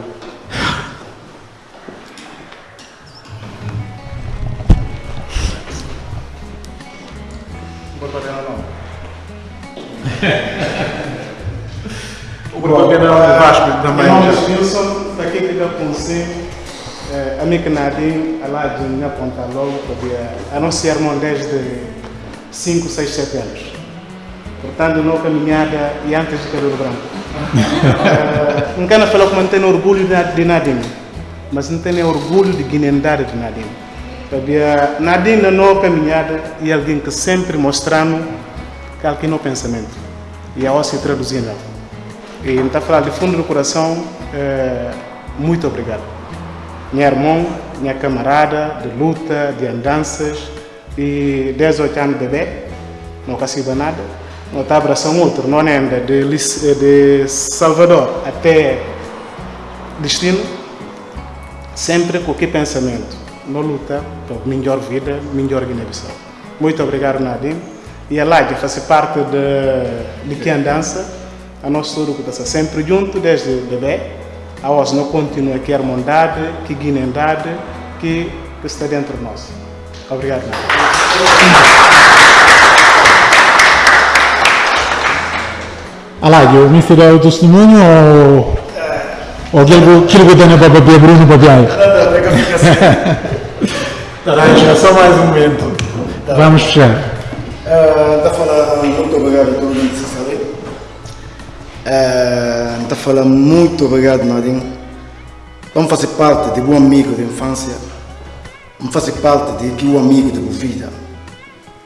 Speaker 2: O propaganda é [laughs] Vasco também.
Speaker 6: Irmãos Wilson, daqui eu conheci, a mim que nadie, lá de minha ponta logo, podia anunciar irmão desde 5, 6, 7 anos. Portanto, não caminhada e antes de cabelo branco. uh, Nkana falou que não tem orgulho de Nadine, mas não tem orgulho de guinendade de Nadine. Sabia, Nadine não caminhada e alguém que sempre mostrando que alguém no pensamento. E a se traduzindo. E está falando de fundo do coração, uh, muito obrigado. Minha irmã, minha camarada de luta, de andanças, e 18 anos de bebê, não consigo nada. Não está abraçando outro, não anda de, de Salvador até destino, sempre com que pensamento, não luta por melhor vida, melhor Guiné-Bissau. Muito obrigado, Nadim. E a Ládia faz parte de, de que andança, a nosso tudo está sempre junto desde bebê, a nós não continua que irmandade, que guinendade, que, que está dentro de nós. Obrigado.
Speaker 2: Alá, eu me fiz o testemunho ou ou aquilo que eu tenho para beber Bruno para beber?
Speaker 6: Laranja, só mais um momento.
Speaker 2: Vamos fechar.
Speaker 7: Está a falar muito obrigado a todos. Está a falar muito obrigado, Nadine. Vamos fazer parte de um amigo de infância não faz parte de que o amigo de vida.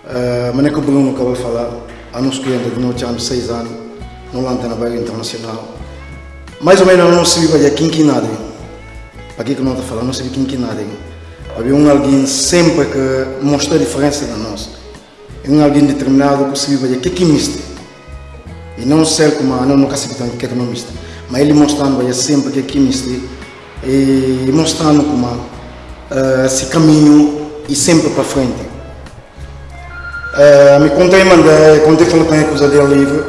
Speaker 7: Uh, mas é que o Bruno acabou de falar, a nos clientes de noite anos, seis anos, no Lanta na Internacional. Mais ou menos não se vive aqui em nada. Para que não está falando, não se vive aqui nada. Havia um alguém sempre que mostra a diferença nós. É um alguém determinado que se vive aqui que mista. E não ser como a não nunca se que é não mista. Mas ele mostrando sempre que é que mista. E mostrando como uh, esse caminho e sempre para frente. Uh, me contei, mandei, contei falando com a coisa dele livre.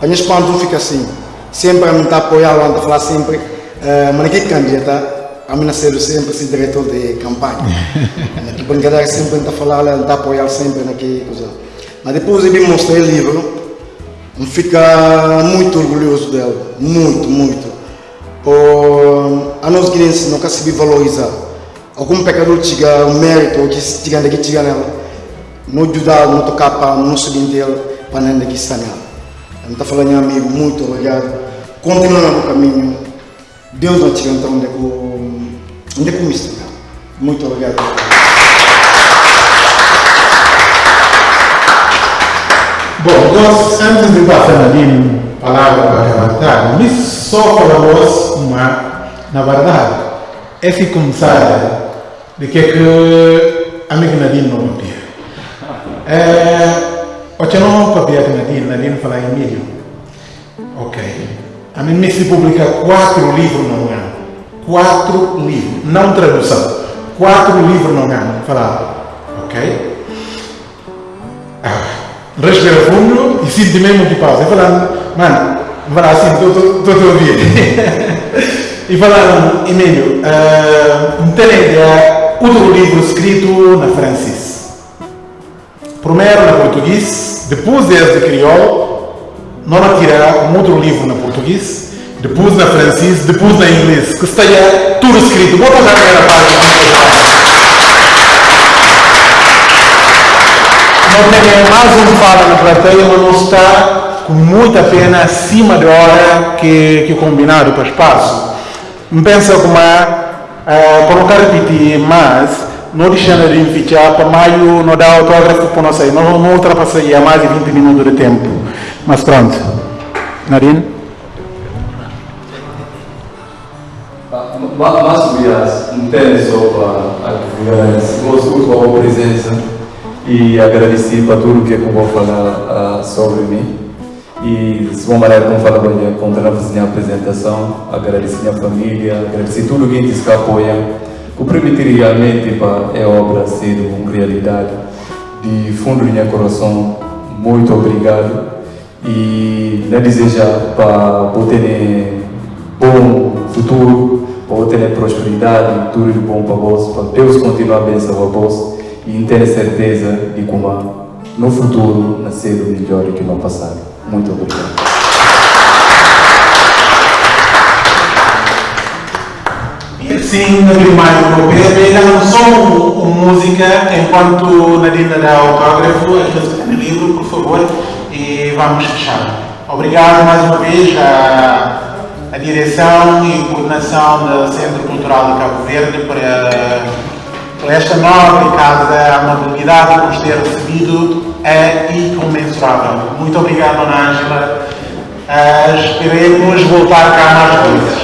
Speaker 7: A minha espanto fica assim, sempre a me estar apoiando, a falar sempre, uh, mas que candidata, a mim nascer sempre esse diretor de campanha. [laughs] que brincadeira sempre a falar, a apoiar sempre naquela coisa. Mas depois me mostrei o livro, fica muito orgulhoso dele, muito, muito. Por a nós guinenses nunca se valorizar algum pecador tiga o mérito que tiga daqui tiga nela. Não ajudar não tocar para não subir dele para não daqui sanar eu estou falando amigo muito obrigado. Continua no caminho. Deus não te então onde é que é me muito obrigado
Speaker 6: Bom, nós, antes de passar ali palavra para levantar, me só falamos uma, na verdade, esse começar de que é que a minha Nadine não papia. É, o que não papia que Nadine, Nadine fala em Emílio. Ok. A mim se publica quatro livros no ano. Quatro livros, não tradução. Quatro livros no ano. Falar, ok? Ah,
Speaker 8: fundo e sinto mesmo que pausa. E falando, mano, vai assim, estou a ouvir. e falando, Emílio, uh, tem ideia, outro livro escrito na francês. Primeiro na português, depois desse de crioulo, não tirar um outro livro na português, depois na francês, depois na inglês, que esteja tudo escrito. Bota já a primeira página. Não tem mais um fala na plateia, mas não está com muita pena acima da hora que, que combinado para o espaço. Não pensa como é, para não repetir mais, não deixando de fichar para maio, não dá autógrafo para nós sair, não, não ultrapassar mais de 20 minutos de tempo. Mas pronto. Narine?
Speaker 4: Mas, tem só para agradecer, gosto da sua presença e agradecer para tudo que eu vou falar uh, sobre mim. E de uma maneira como fala bem, contra a apresentação, agradecer minha família, agradecer tudo que eles apoiam, que permitir realmente para a obra ser uma realidade. De fundo do meu coração, muito obrigado e na desejar para ter bom futuro, para ter prosperidade, tudo de bom para vós, para Deus continuar a abençoar vós e ter certeza de como no futuro nascer o melhor que no passado. Muito obrigado.
Speaker 8: Assim, na Grimalho Europeu, ainda não só música, enquanto Nadina dá autógrafo, aqueles que têm livro, por favor, e vamos fechar. Obrigado mais uma vez à, à direção e coordenação do Centro Cultural de Cabo Verde por por esta nobre casa, a amabilidade que nos ter recebido é incomensurável. Muito obrigado, Dona Ângela. Uh, esperemos voltar cá mais vezes.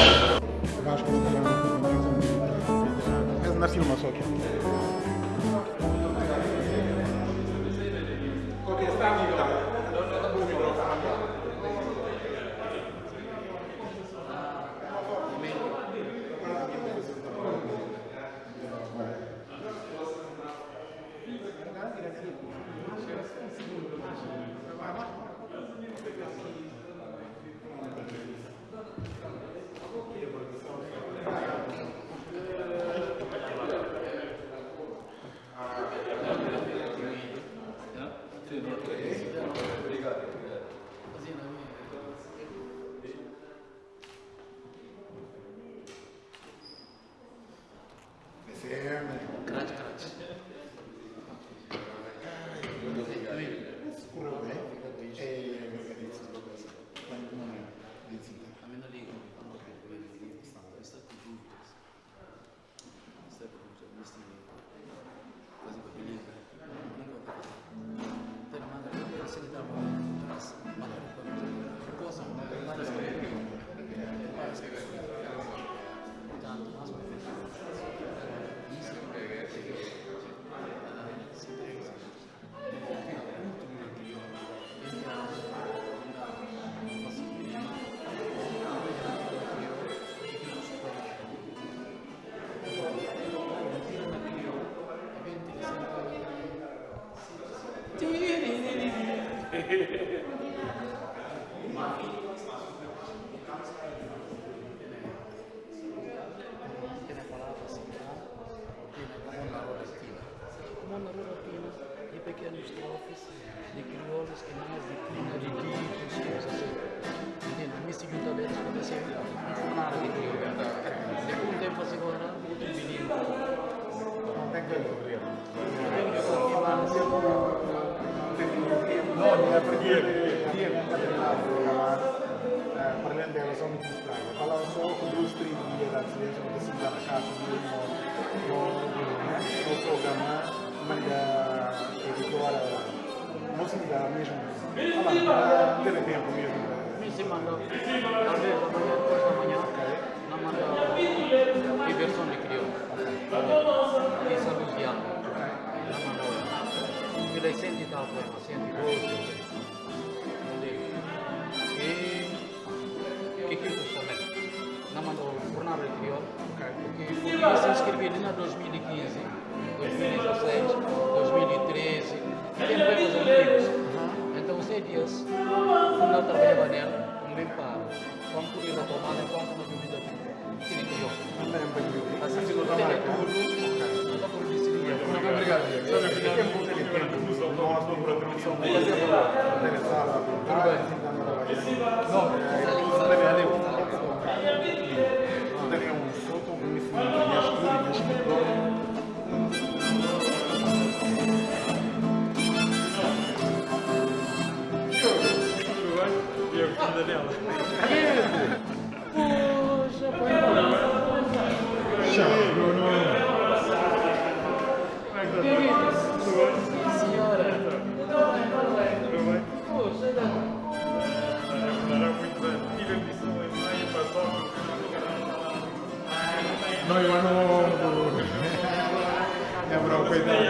Speaker 9: Não, eu não. É bro, coitado.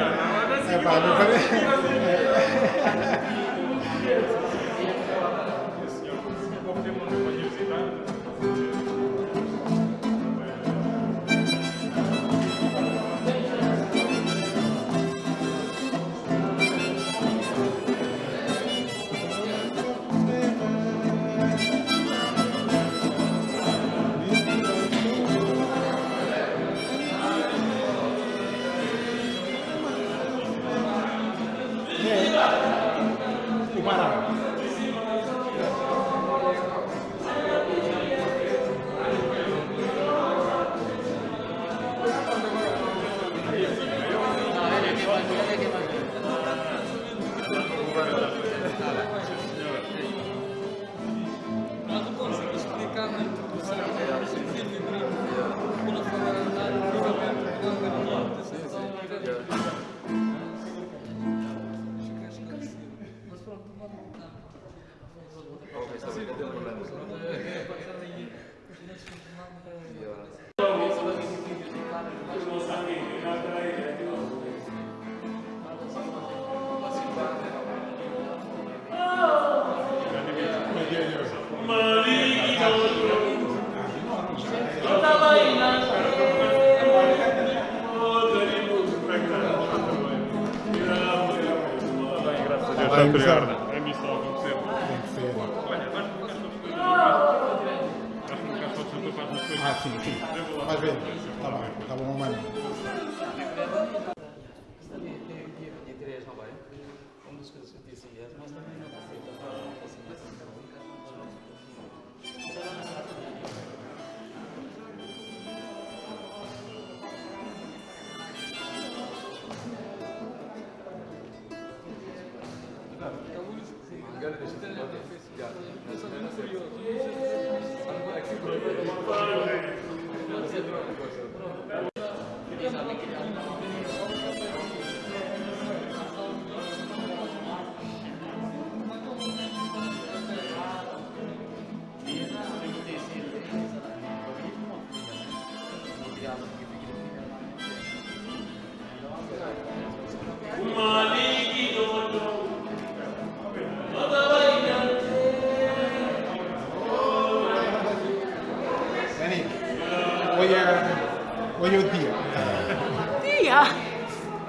Speaker 9: Tía.
Speaker 10: Tía.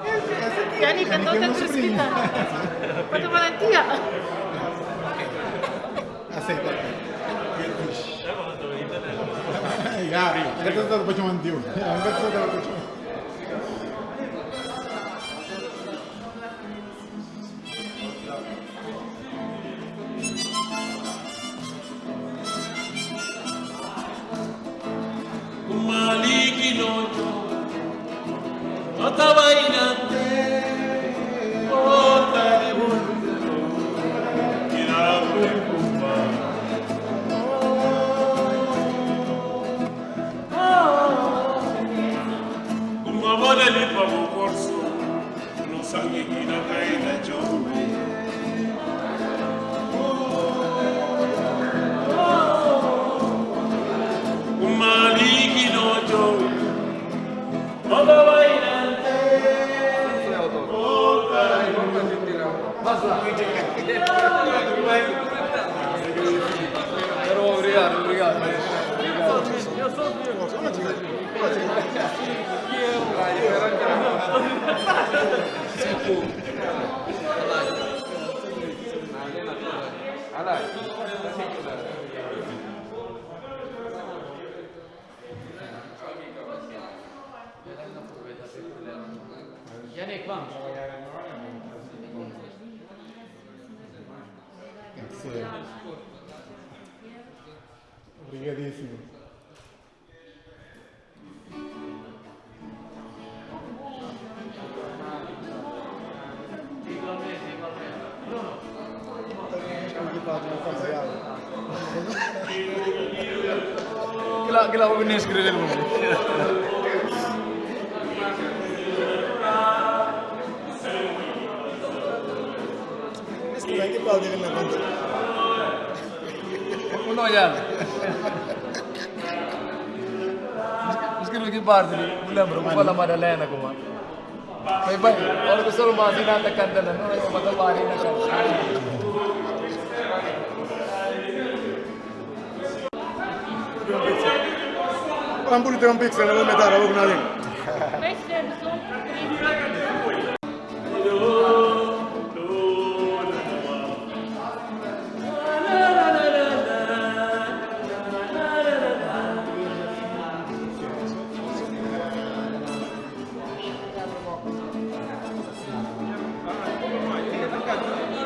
Speaker 9: Essa
Speaker 10: Tía, ni que
Speaker 9: Essa
Speaker 10: no
Speaker 9: aqui é
Speaker 10: te
Speaker 9: meu sobrinho.
Speaker 10: escrita. ¿Cuánto vale tía?
Speaker 9: Aceita. Ya, ya te estás puesto mantiu. Ya, ya te
Speaker 11: মারতাবাই
Speaker 8: Yannick, vamos.
Speaker 9: Tem que ser. Obrigadíssimo.
Speaker 11: la voy a escribir
Speaker 7: el nombre. Belki bal dilimle konuşur.
Speaker 11: Bunu oynar. उसके बिल्कुल बाहर दिली मुला बरो मुला मारा ले ना कुमा भाई भाई और कुछ और मासी ना तक कर देना ना मतलब बाहर
Speaker 7: am putut un pic să ne luăm medală, loc
Speaker 12: în Beş sene son.